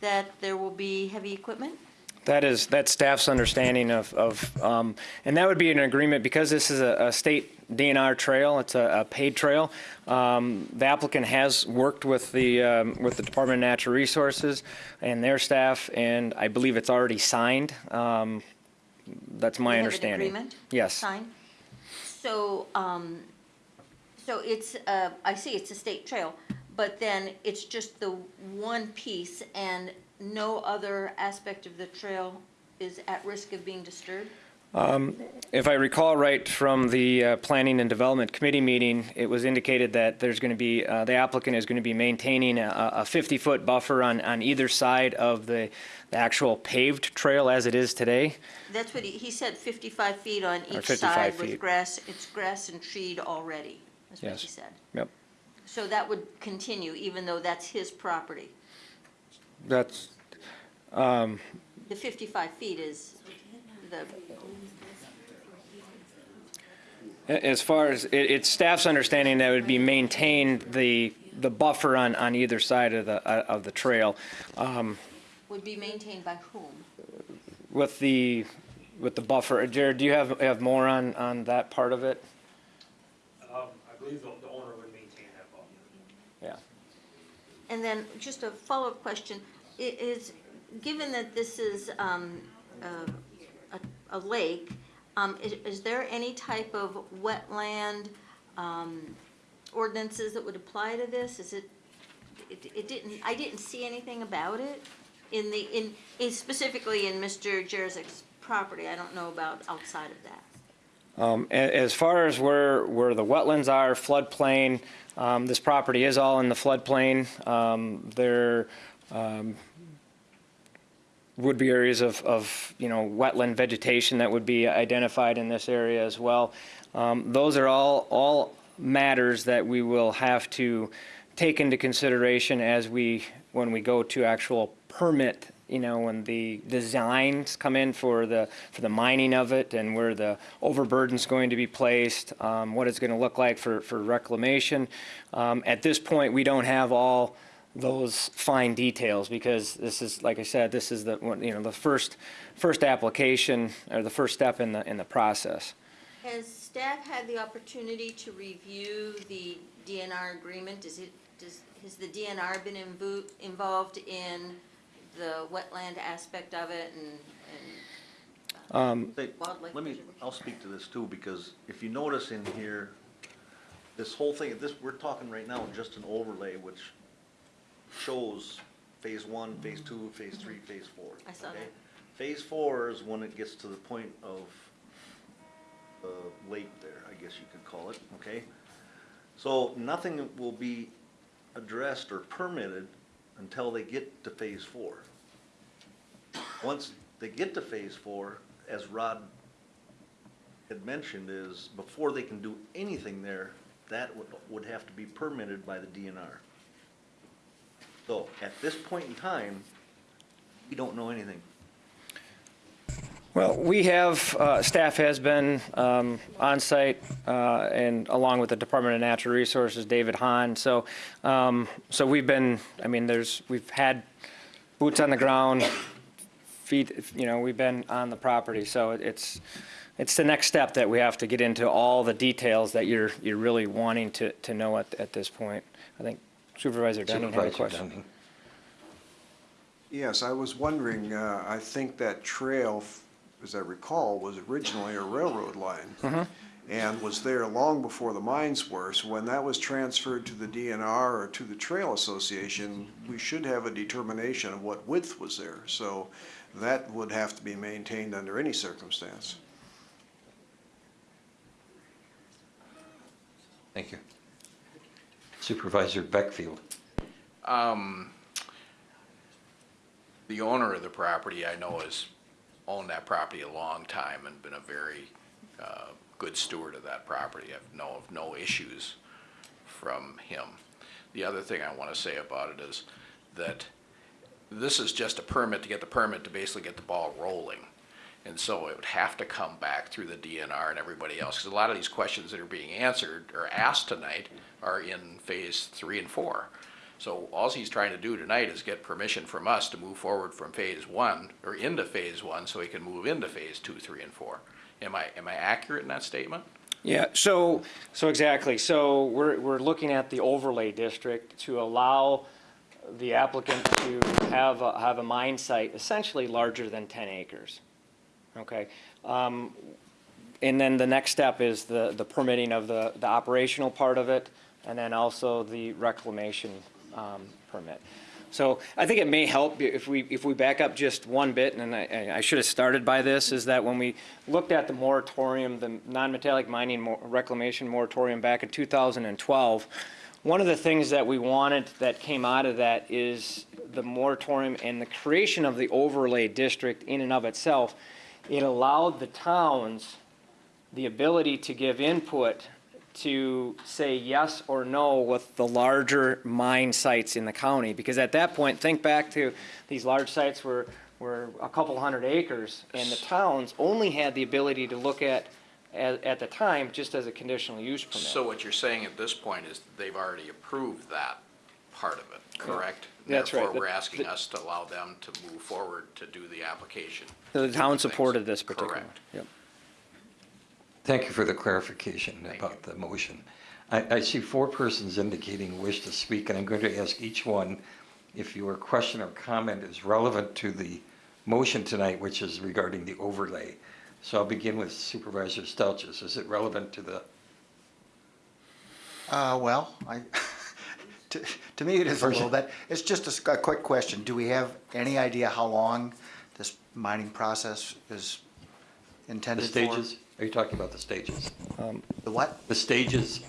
that there will be heavy equipment? That is, that's staff's understanding of, of, um, and that would be an agreement, because this is a, a state DNR trail, it's a, a paid trail. Um, the applicant has worked with the, um, with the Department of Natural Resources and their staff, and I believe it's already signed. That's my We have an understanding. agreement Yes. Signed? So, um, so it's, uh, I see it's a state trail, but then it's just the one piece and no other aspect of the trail is at risk of being disturbed? Um, If I recall right from the uh, Planning and Development Committee meeting, it was indicated that there's going to be, uh, the applicant is going to be maintaining a 50-foot buffer on, on either side of the the actual paved trail as it is today. That's what he, he said, fifty-five feet on each 55 side feet. with grass, it's grass and treed already, that's what Yes. he said. Yep. So that would continue even though that's his property? That's, um, The fifty-five feet is the, as far as, it- it's staff's understanding that it would be maintained the, the buffer on, on either side of the, uh, of the trail. Um, would be maintained by whom? With the, with the buffer, Jared, do you have, have more on, on that part of it? Um, I believe the, the owner would maintain that buffer. Yeah. And then just a follow-up question, i- is, given that this is um, a, a- a lake, um, is, is there any type of wetland um, ordinances that would apply to this? Is it, it it didn't, I didn't see anything about it in the, in, in specifically in Mr. Jereczek's property. I don't know about outside of that. Um, As far as where, where the wetlands are, floodplain, um, this property is all in the floodplain. Um, There um, would be areas of, of, you know, wetland vegetation that would be identified in this area as well. Um, Those are all, all matters that we will have to take into consideration as we, when we go to actual permit, you know, when the designs come in for the, for the mining of it and where the overburden's going to be placed, um, what it's going to look like for, for reclamation. Um, At this point, we don't have all those fine details because this is, like I said, this is the, you know, the first, first application or the first step in the, in the process. Has staff had the opportunity to review the DNR agreement? Is it, does, has the DNR been invo- involved in the wetland aspect of it and, and Um, Hey, wildlife? Let me, I'll speak to this too, because if you notice in here, this whole thing, this, we're talking right now just an overlay which shows phase one, phase two, phase three, phase four. I saw okay? that. Phase four is when it gets to the point of, uh, lake there, I guess you could call it, okay? So nothing will be addressed or permitted until they get to phase four. Once they get to phase four, as Rod had mentioned, is before they can do anything there, that would, would have to be permitted by the DNR. So, at this point in time, we don't know anything. Well, we have, uh, staff has been um, on site uh, and along with the Department of Natural Resources, David Hahn. So, um, so we've been, I mean, there's, we've had boots on the ground, feet, you know, we've been on the property. So it's, it's the next step that we have to get into all the details that you're, you're really wanting to, to know at, at this point. I think Supervisor Dunning had a Supervisor question. Dunning. Yes, I was wondering, uh, I think that trail, as I recall, was originally a railroad line Mhm. and was there long before the mines were. So when that was transferred to the DNR or to the Trail Association, we should have a determination of what width was there. So that would have to be maintained under any circumstance. Thank you. Supervisor Beckfield. Um, the owner of the property, I know, has owned that property a long time and been a very, uh, good steward of that property. I've know of no issues from him. The other thing I wanna say about it is that this is just a permit to get the permit to basically get the ball rolling. And so it would have to come back through the DNR and everybody else, because a lot of these questions that are being answered or asked tonight are in phase three and four. So all he's trying to do tonight is get permission from us to move forward from phase one, or into phase one, so he can move into phase two, three, and four. Am I, am I accurate in that statement? Yeah, so, so exactly. So we're, we're looking at the overlay district to allow the applicant to have, a- have a mine site essentially larger than 10 acres. Okay? Um, And then the next step is the, the permitting of the, the operational part of it, and then also the reclamation um, permit. So I think it may help if we, if we back up just one bit, and I, I should have started by this, is that when we looked at the moratorium, the non-metallic mining mor- reclamation moratorium back in 2012, one of the things that we wanted that came out of that is the moratorium and the creation of the overlay district in and of itself. It allowed the towns the ability to give input to say yes or no with the larger mine sites in the county. Because at that point, think back to these large sites were, were a couple hundred acres, and the towns only had the ability to look at, at, at the time, just as a conditional use permit. So what you're saying at this point is they've already approved that part of it, correct? That's right. Therefore, The- we're asking us to allow them to move forward to do the application. The town supported this particular. Correct. Yep. Thank you for the clarification about the motion. I, I see four persons indicating wish to speak, and I'm going to ask each one if your question or comment is relevant to the motion tonight, which is regarding the overlay. So I'll begin with Supervisor Stelches. Is it relevant to the, Uh, well, I, *laughs* to, to me it is a little bit. It's just a quick question. Do we have any idea how long this mining process is the intended for? stages? Are you talking about the stages? The what? The stages?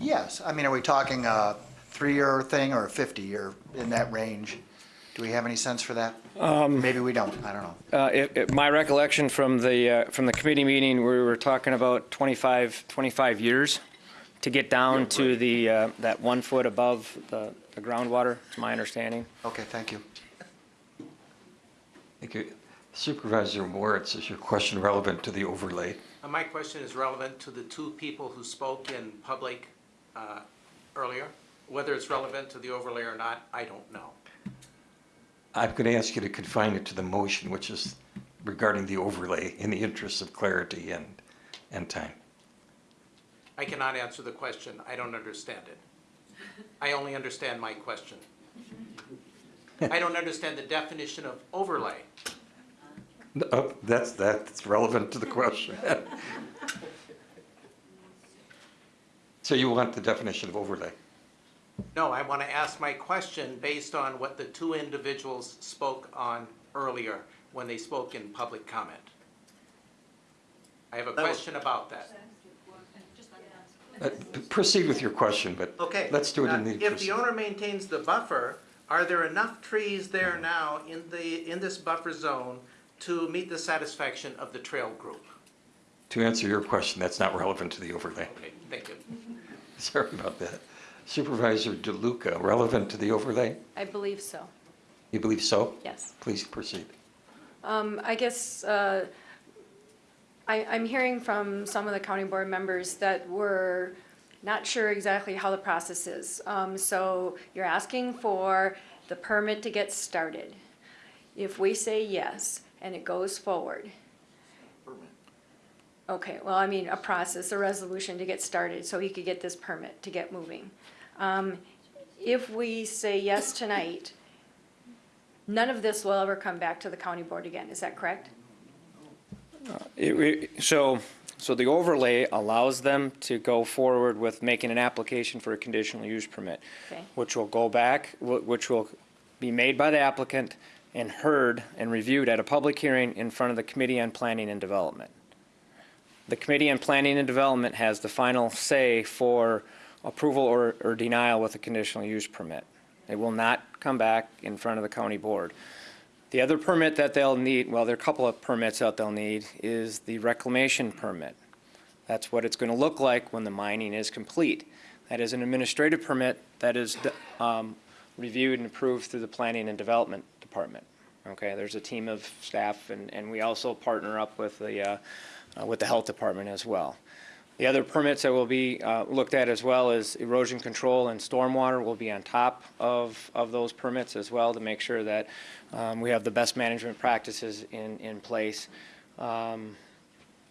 Yes, I mean, are we talking a three-year thing or a fifty-year in that range? Do we have any sense for that? Maybe we don't, I don't know. Uh, it, it, my recollection from the, uh, from the committee meeting, we were talking about 25, 25 years to get down to the, uh, that one foot above the, the groundwater, to my understanding. Okay, thank you. Thank you. Supervisor Moritz, is your question relevant to the overlay? Uh, My question is relevant to the two people who spoke in public uh, earlier. Whether it's relevant to the overlay or not, I don't know. I'm going to ask you to confine it to the motion, which is regarding the overlay in the interest of clarity and, and time. I cannot answer the question. I don't understand it. I only understand my question. I don't understand the definition of overlay. Oh, that's, that's relevant to the question. So you want the definition of overlay? No, I want to ask my question based on what the two individuals spoke on earlier when they spoke in public comment. I have a That was- question about that. Uh, Proceed with your question, but Okay. let's do it in uh, the. If the owner maintains the buffer, are there enough trees there now in the, in this buffer zone to meet the satisfaction of the trail group? To answer your question, that's not relevant to the overlay. Okay, thank you. *laughs* Sorry about that. Supervisor DeLuca, relevant to the overlay? I believe so, You believe so? yes. Please proceed. Um, I guess, uh, I, I'm hearing from some of the county board members that we're not sure exactly how the process is. Um, so you're asking for the permit to get started. If we say yes and it goes forward, Okay, well, I mean, a process, a resolution to get started, so he could get this permit to get moving. Um, If we say yes tonight, none of this will ever come back to the county board again, is that correct? It- it- So, so the overlay allows them to go forward with making an application for a conditional use permit, Okay. which will go back, which will be made by the applicant and heard and reviewed at a public hearing in front of the Committee on Planning and Development. The Committee on Planning and Development has the final say for approval or, or denial with a conditional use permit. It will not come back in front of the county board. The other permit that they'll need, well, there are a couple of permits that they'll need, is the reclamation permit. That's what it's going to look like when the mining is complete. That is an administrative permit that is um, reviewed and approved through the Planning and Development Department. Okay, there's a team of staff, and, and we also partner up with the, uh, uh, with the Health Department as well. The other permits that will be uh, looked at as well is erosion control and stormwater will be on top of, of those permits as well to make sure that um, we have the best management practices in, in place. Um,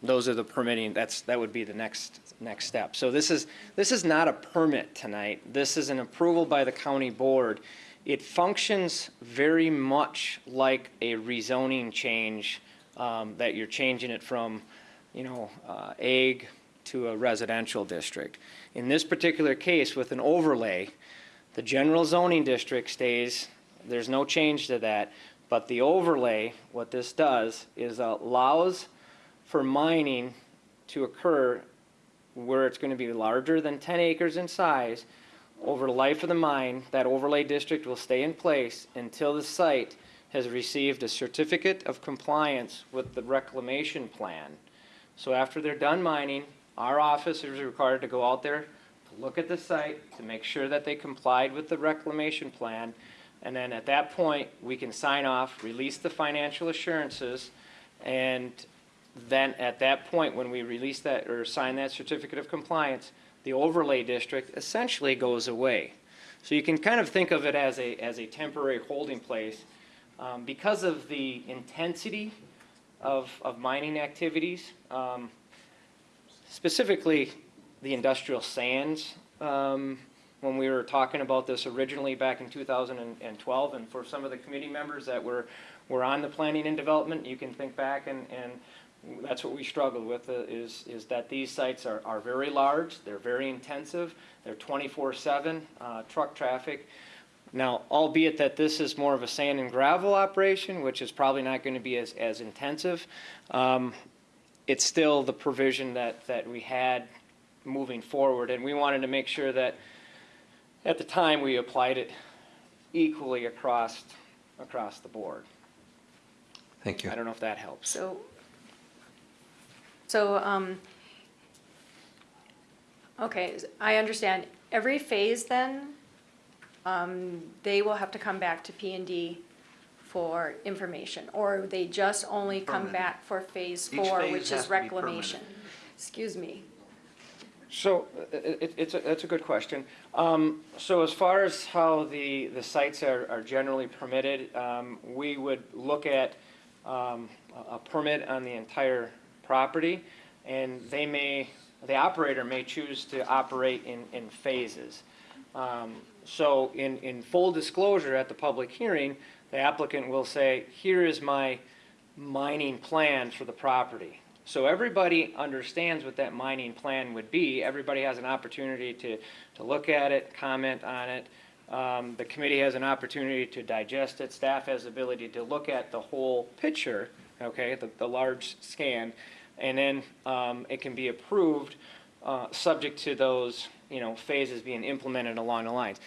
Those are the permitting, that's, that would be the next, next step. So this is, this is not a permit tonight. This is an approval by the county board. It functions very much like a rezoning change, um, that you're changing it from, you know, uh, ag to a residential district. In this particular case, with an overlay, the general zoning district stays, there's no change to that, but the overlay, what this does, is allows for mining to occur where it's gonna be larger than ten acres in size. Over the life of the mine, that overlay district will stay in place until the site has received a certificate of compliance with the reclamation plan. So after they're done mining, our office is required to go out there to look at the site, to make sure that they complied with the reclamation plan. And then at that point, we can sign off, release the financial assurances, and then at that point, when we release that or sign that certificate of compliance, the overlay district essentially goes away. So you can kind of think of it as a, as a temporary holding place. Um, because of the intensity of, of mining activities, um, specifically the industrial sands, um, when we were talking about this originally back in 2012, and for some of the committee members that were, were on the planning and development, you can think back and, and that's what we struggled with, uh, is, is that these sites are, are very large, they're very intensive, they're 24/7 uh, truck traffic. Now, albeit that this is more of a sand and gravel operation, which is probably not going to be as, as intensive, um, it's still the provision that, that we had moving forward, and we wanted to make sure that at the time we applied it equally across, across the board. Thank you. I don't know if that helps. So, so, um, okay, I understand. Every phase then, um, they will have to come back to P and D for information, or they just only come Permitted. back for phase Each four, phase which has is to be reclamation? Excuse me. So, i- i- it's, a- that's a good question. Um, So as far as how the, the sites are, are generally permitted, um, we would look at um, a a permit on the entire property, and they may, the operator may choose to operate in, in phases. Um, So in, in full disclosure at the public hearing, the applicant will say, here is my mining plan for the property. So everybody understands what that mining plan would be. Everybody has an opportunity to, to look at it, comment on it. Um, the committee has an opportunity to digest it. Staff has the ability to look at the whole picture, okay, the, the large scan. And then, um, it can be approved, uh, subject to those, you know, phases being implemented along the lines.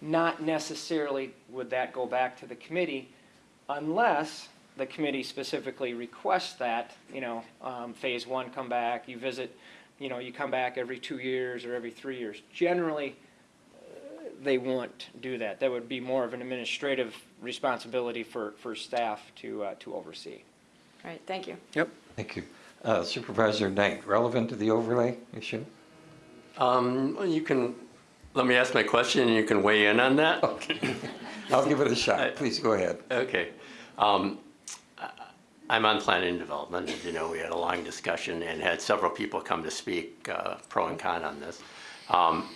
Not necessarily would that go back to the committee unless the committee specifically requests that, you know, um, phase one come back, you visit, you know, you come back every two years or every three years. Generally, they won't do that. That would be more of an administrative responsibility for, for staff to, uh, to oversee. All right, thank you. Yep. Thank you. Uh, Supervisor Knight, relevant to the overlay issue? Um, you can, let me ask my question and you can weigh in on that? Okay. I'll give it a shot. Please go ahead. Okay. Um, I'm on planning and development. As you know, we had a long discussion and had several people come to speak, uh, pro and con on this. Um,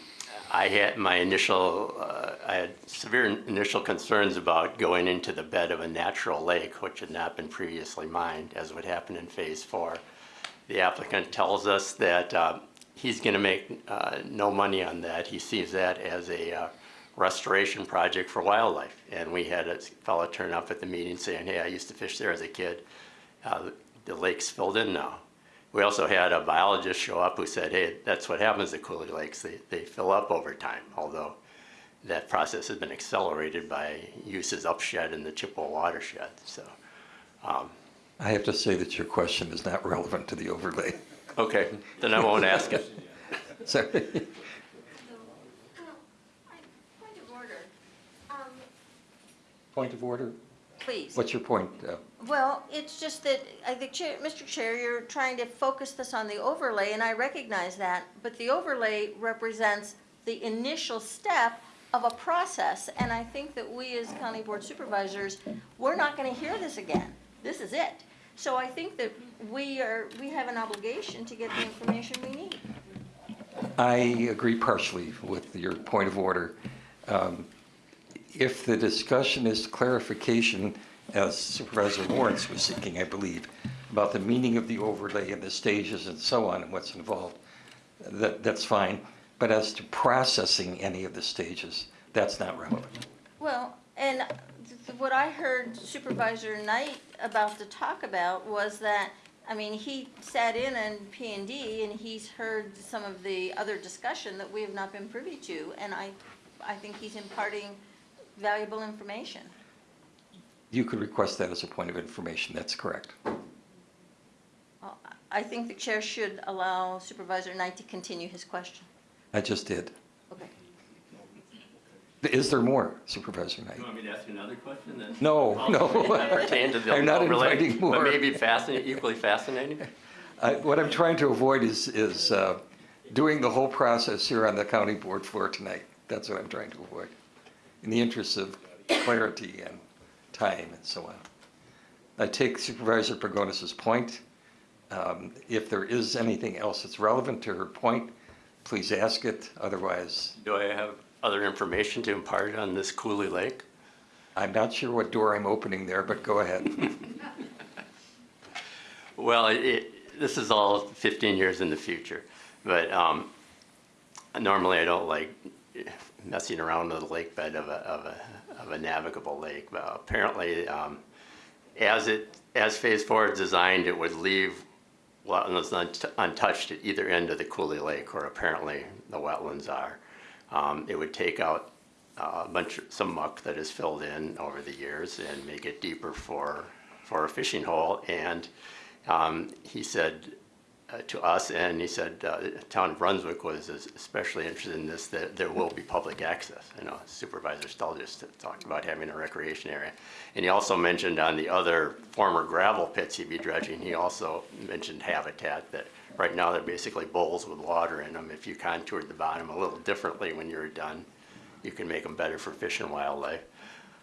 I had my initial, uh, I had severe initial concerns about going into the bed of a natural lake, which had not been previously mined, as would happen in phase four. The applicant tells us that uh, he's going to make uh, no money on that. He sees that as a uh, restoration project for wildlife. And we had a fellow turn up at the meeting saying, hey, I used to fish there as a kid. Uh, The lake's filled in now. We also had a biologist show up who said, hey, that's what happens at Cooley Lakes. They, they fill up over time, although that process has been accelerated by uses upshed in the Chippewa watershed. So, um, I have to say that your question is not relevant to the overlay. okay, then I won't ask it. *laughs* Sorry. Point of order. Point of order? Please. What's your point? uh, Well, it's just that, I think, Chair- Mr. Chair, you're trying to focus this on the overlay, and I recognize that, but the overlay represents the initial step of a process, and I think that we as county board supervisors, we're not gonna hear this again. This is it. So I think that we are, we have an obligation to get the information we need. I agree partially with your point of order. Um, If the discussion is clarification, as Supervisor Lawrence was seeking, I believe, about the meaning of the overlay and the stages and so on and what's involved, that, that's fine. But as to processing any of the stages, that's not relevant. Well, and what I heard Supervisor Knight about to talk about was that, I mean, he sat in on P and D and he's heard some of the other discussion that we have not been privy to, and I, I think he's imparting valuable information. You could request that as a point of information, that's correct. Well, I think the chair should allow Supervisor Knight to continue his question. I just did. Okay. Is there more, Supervisor Knight? You want me to ask you another question then? No, *laughs* no. That pertain to the I'm not overlay, inviting more. But maybe fascinating, equally fascinating? *laughs* I- What I'm trying to avoid is, is uh, doing the whole process here on the county board floor tonight. That's what I'm trying to avoid, in the interest of clarity and time and so on. I take Supervisor Pagonis's point. Um, If there is anything else that's relevant to her point, please ask it, otherwise, Do I have other information to impart on this Cooley Lake? I'm not sure what door I'm opening there, but go ahead. *laughs* Well, it, this is all 15 years in the future, but um, normally I don't like messing around with the lake bed of a, of a, of a navigable lake. But apparently, um, as it, as Phase Four is designed, it would leave wetlands unt- untouched at either end of the Cooley Lake, or apparently the wetlands are. Um, It would take out uh, a bunch, of- some muck that is filled in over the years and make it deeper for, for a fishing hole. And um, he said uh, to us, and he said, uh, the town of Brunswick was especially interested in this, that there will be public access. I know Supervisor Stull just talked about having a recreation area. And he also mentioned on the other former gravel pits he'd be dredging, he also mentioned habitat, that right now they're basically bowls with water in them. If you contoured the bottom a little differently when you're done, you can make them better for fish and wildlife.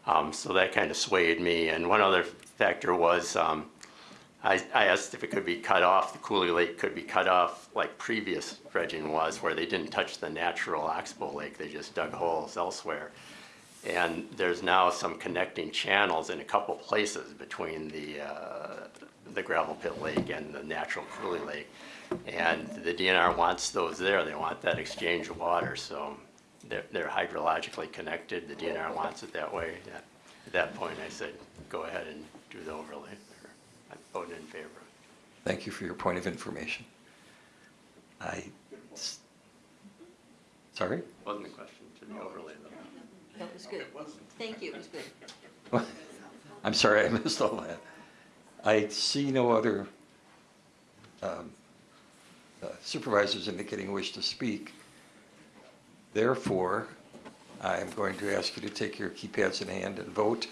Um, so that kind of swayed me. And one other factor was, um, I, I asked if it could be cut off, the Cooley Lake could be cut off like previous dredging was, where they didn't touch the natural Oxbow Lake, they just dug holes elsewhere. And there's now some connecting channels in a couple places between the, uh, the gravel pit lake and the natural Cooley Lake. And the DNR wants those there, they want that exchange of water, so they're, they're hydrologically connected, the DNR wants it that way. At that point, I said, go ahead and do the overlay. I voted in favor. Thank you for your point of information. I, sorry? Wasn't a question to the overlay though. That was good. Thank you, it was good. *laughs* I'm sorry, I missed all that. I see no other um, uh, supervisors indicating a wish to speak. Therefore, I'm going to ask you to take your keypads in hand and vote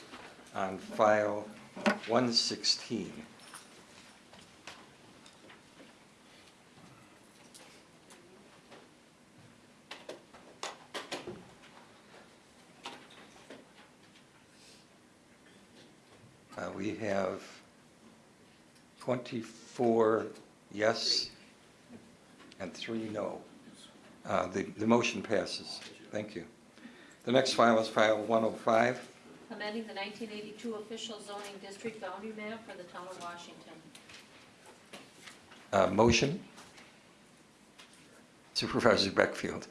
on file 116. Uh, We have 24 yes and three no. Uh, The, the motion passes. Thank you. The next file is file 105. Amending the nineteen eighty-two official zoning district boundary map for the town of Washington. Uh, Motion. Supervisor Beckfield.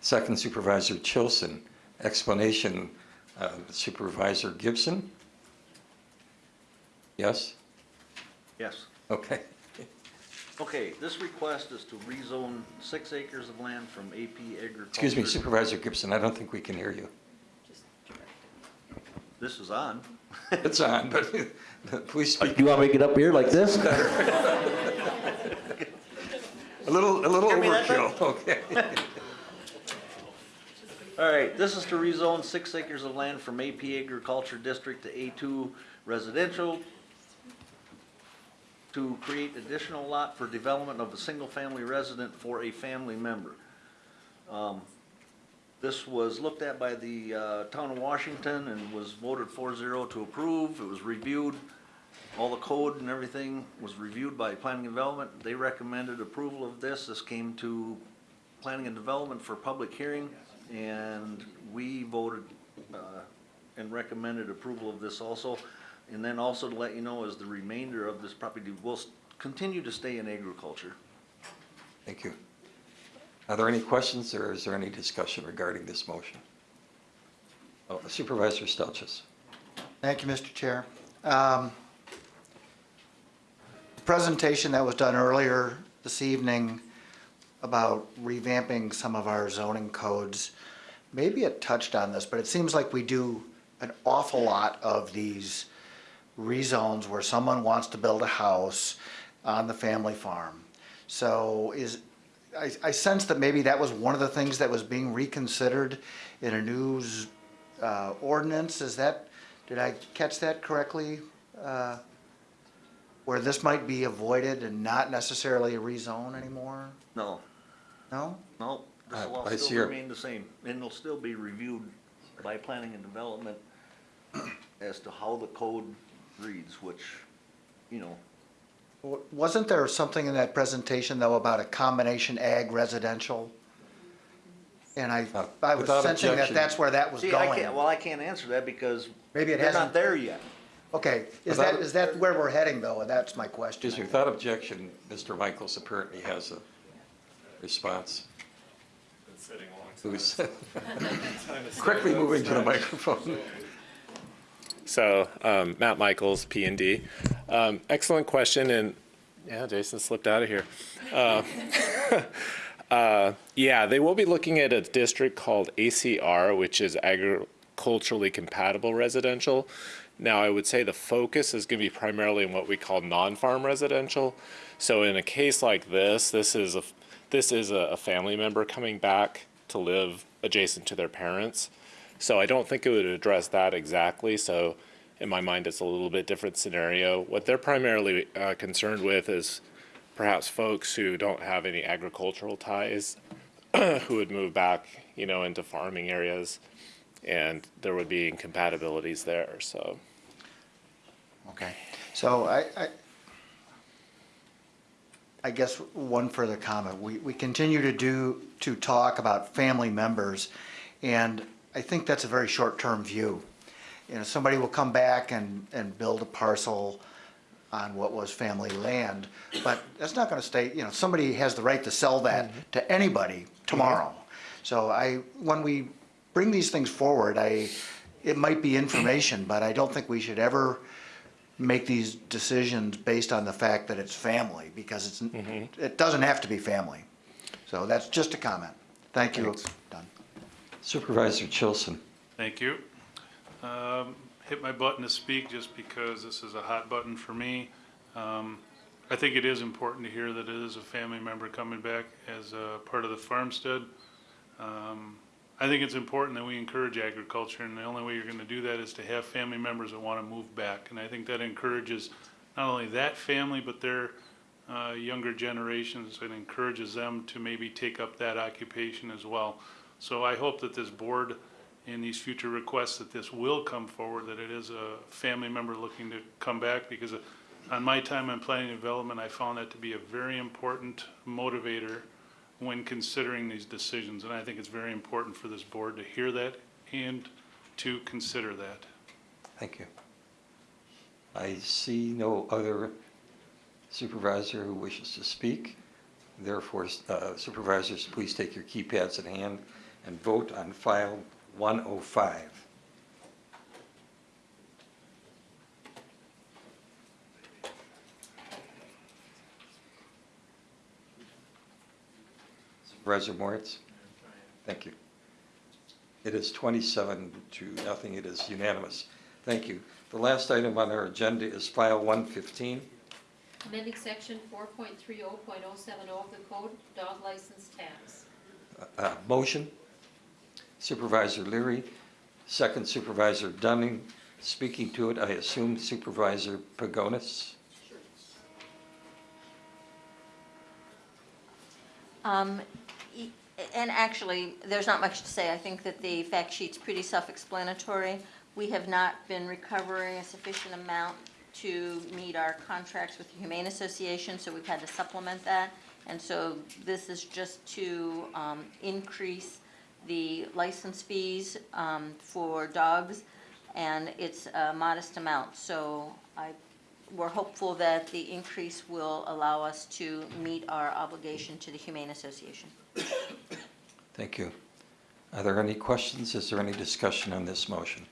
Second Supervisor Chilson. Explanation uh, Supervisor Gibson? Yes? Yes. Okay. Okay, this request is to rezone six acres of land from AP agriculture. Excuse me, Supervisor Gibson, I don't think we can hear you. This is on. *laughs* It's on, but *laughs* please speak. You want me to get up here like this? *laughs* A little, a little Hear me that overkill, okay. All right, this is to rezone six acres of land from AP Agriculture District to A2 Residential to create additional lot for development of a single-family resident for a family member. Um, This was looked at by the uh, town of Washington and was voted 4-0 to approve. It was reviewed. All the code and everything was reviewed by Planning and Development. They recommended approval of this. This came to Planning and Development for public hearing, and we voted uh, and recommended approval of this also. And then also to let you know is the remainder of this property will s- continue to stay in agriculture. Thank you. Are there any questions or is there any discussion regarding this motion? Oh, Supervisor Stelchis. Thank you, Mr. Chair. Um, the Presentation that was done earlier this evening about revamping some of our zoning codes, maybe it touched on this, but it seems like we do an awful lot of these rezones where someone wants to build a house on the family farm. So is, I, I sense that maybe that was one of the things that was being reconsidered in a new uh, ordinance. Is that, did I catch that correctly? Uh, Where this might be avoided and not necessarily a rezone anymore? No, No? no, this will Uh, all Vice still Chair. remain the same, and it'll still be reviewed by Planning and Development as to how the code reads, which, you know, W- Wasn't there something in that presentation though about a combination ag residential? And I, I was without sensing that objection. that's where that was See, I going. can't, well, I can't answer that because Maybe it they're hasn't- not there yet. Okay, is Without- that, is that where we're heading though? That's my question. Excuse me, without objection, Mr. Michaels apparently has a response. Who's *laughs* quickly moving to the microphone. *laughs* So, um, Matt Michaels, P and D. Um, excellent question, and yeah, Jason slipped out of here. Uh, *laughs* uh, yeah, they will be looking at a district called ACR, which is agriculturally compatible residential. Now, I would say the focus is going to be primarily in what we call non-farm residential. So, in a case like this, this is a this is a, a family member coming back to live adjacent to their parents. So I don't think it would address that exactly. So in my mind, it's a little bit different scenario. What they're primarily uh, concerned with is perhaps folks who don't have any agricultural ties, *clears throat* who would move back, you know, into farming areas, and there would be incompatibilities there. So. Okay, so I, I, I guess one further comment. We, we continue to do, to talk about family members, and I think that's a very short-term view. You know, somebody will come back and, and build a parcel on what was family land, but that's not gonna stay, you know, somebody has the right to sell that mm-hmm. to anybody tomorrow. Mm-hmm. So I, when we bring these things forward, I, it might be information, but I don't think we should ever make these decisions based on the fact that it's family, because it's, mm-hmm. it doesn't have to be family. So that's just a comment. Thank you. Done. Supervisor Chilson. Thank you. Um, Hit my button to speak just because this is a hot button for me. Um, I think it is important to hear that it is a family member coming back as a part of the farmstead. Um, I think it's important that we encourage agriculture, and the only way you're gonna do that is to have family members that wanna move back. And I think that encourages not only that family, but their uh, younger generations, and encourages them to maybe take up that occupation as well. So I hope that this board, in these future requests, that this will come forward, that it is a family member looking to come back, because on my time on planning and development, I found that to be a very important motivator when considering these decisions, and I think it's very important for this board to hear that and to consider that. Thank you. I see no other supervisor who wishes to speak. Therefore, uh, supervisors, please take your keypads in hand and vote on file 105. Supervisor Moritz? Thank you. It is 27 to nothing. It is unanimous. Thank you. The last item on our agenda is file 115. Amending section four point three oh point oh seven oh of the code, dog license tax. Uh, Motion. Supervisor Leary, second Supervisor Dunning. Speaking to it, I assume Supervisor Pagonis. Um, And actually, there's not much to say. I think that the fact sheet's pretty self-explanatory. We have not been recovering a sufficient amount to meet our contracts with the Humane Association, so we've had to supplement that. And so this is just to um, increase the license fees um, for dogs, and it's a modest amount. So I we're hopeful that the increase will allow us to meet our obligation to the Humane Association. Thank you. Are there any questions? Is there any discussion on this motion?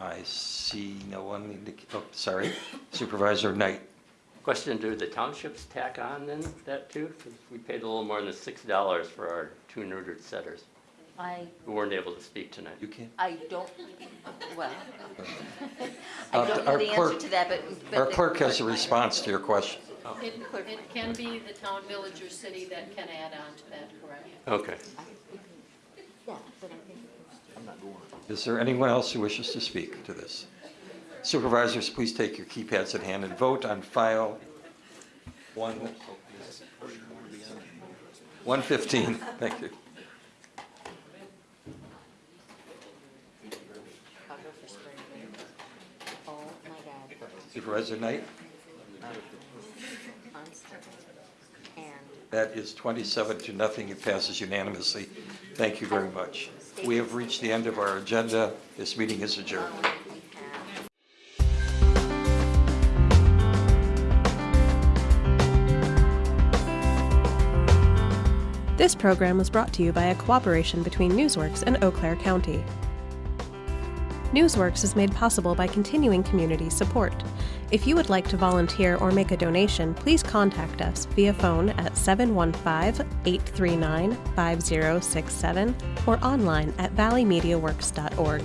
I see no one, oh, sorry, Supervisor Knight. Question, do the townships tack on then that too? 'Cause we paid a little more than six dollars for our two neutered setters I, who weren't able to speak tonight. You can't? I don't, well, Uh, *laughs* I don't our know the answer clerk- to that, but. but Our the clerk has a response to your question. It, it can be the town, village, or city that can add on to that, correct? Okay. Is there anyone else who wishes to speak to this? Supervisors, please take your keypads in hand and vote on file one, 115. Thank you. Supervisor Knight? That is 27 to nothing. It passes unanimously. Thank you very much. We have reached the end of our agenda. This meeting is adjourned. This program was brought to you by a cooperation between Newsworks and Eau Claire County. Newsworks is made possible by continuing community support. If you would like to volunteer or make a donation, please contact us via phone at 715 839 5067 or online at valleymediaworks.org.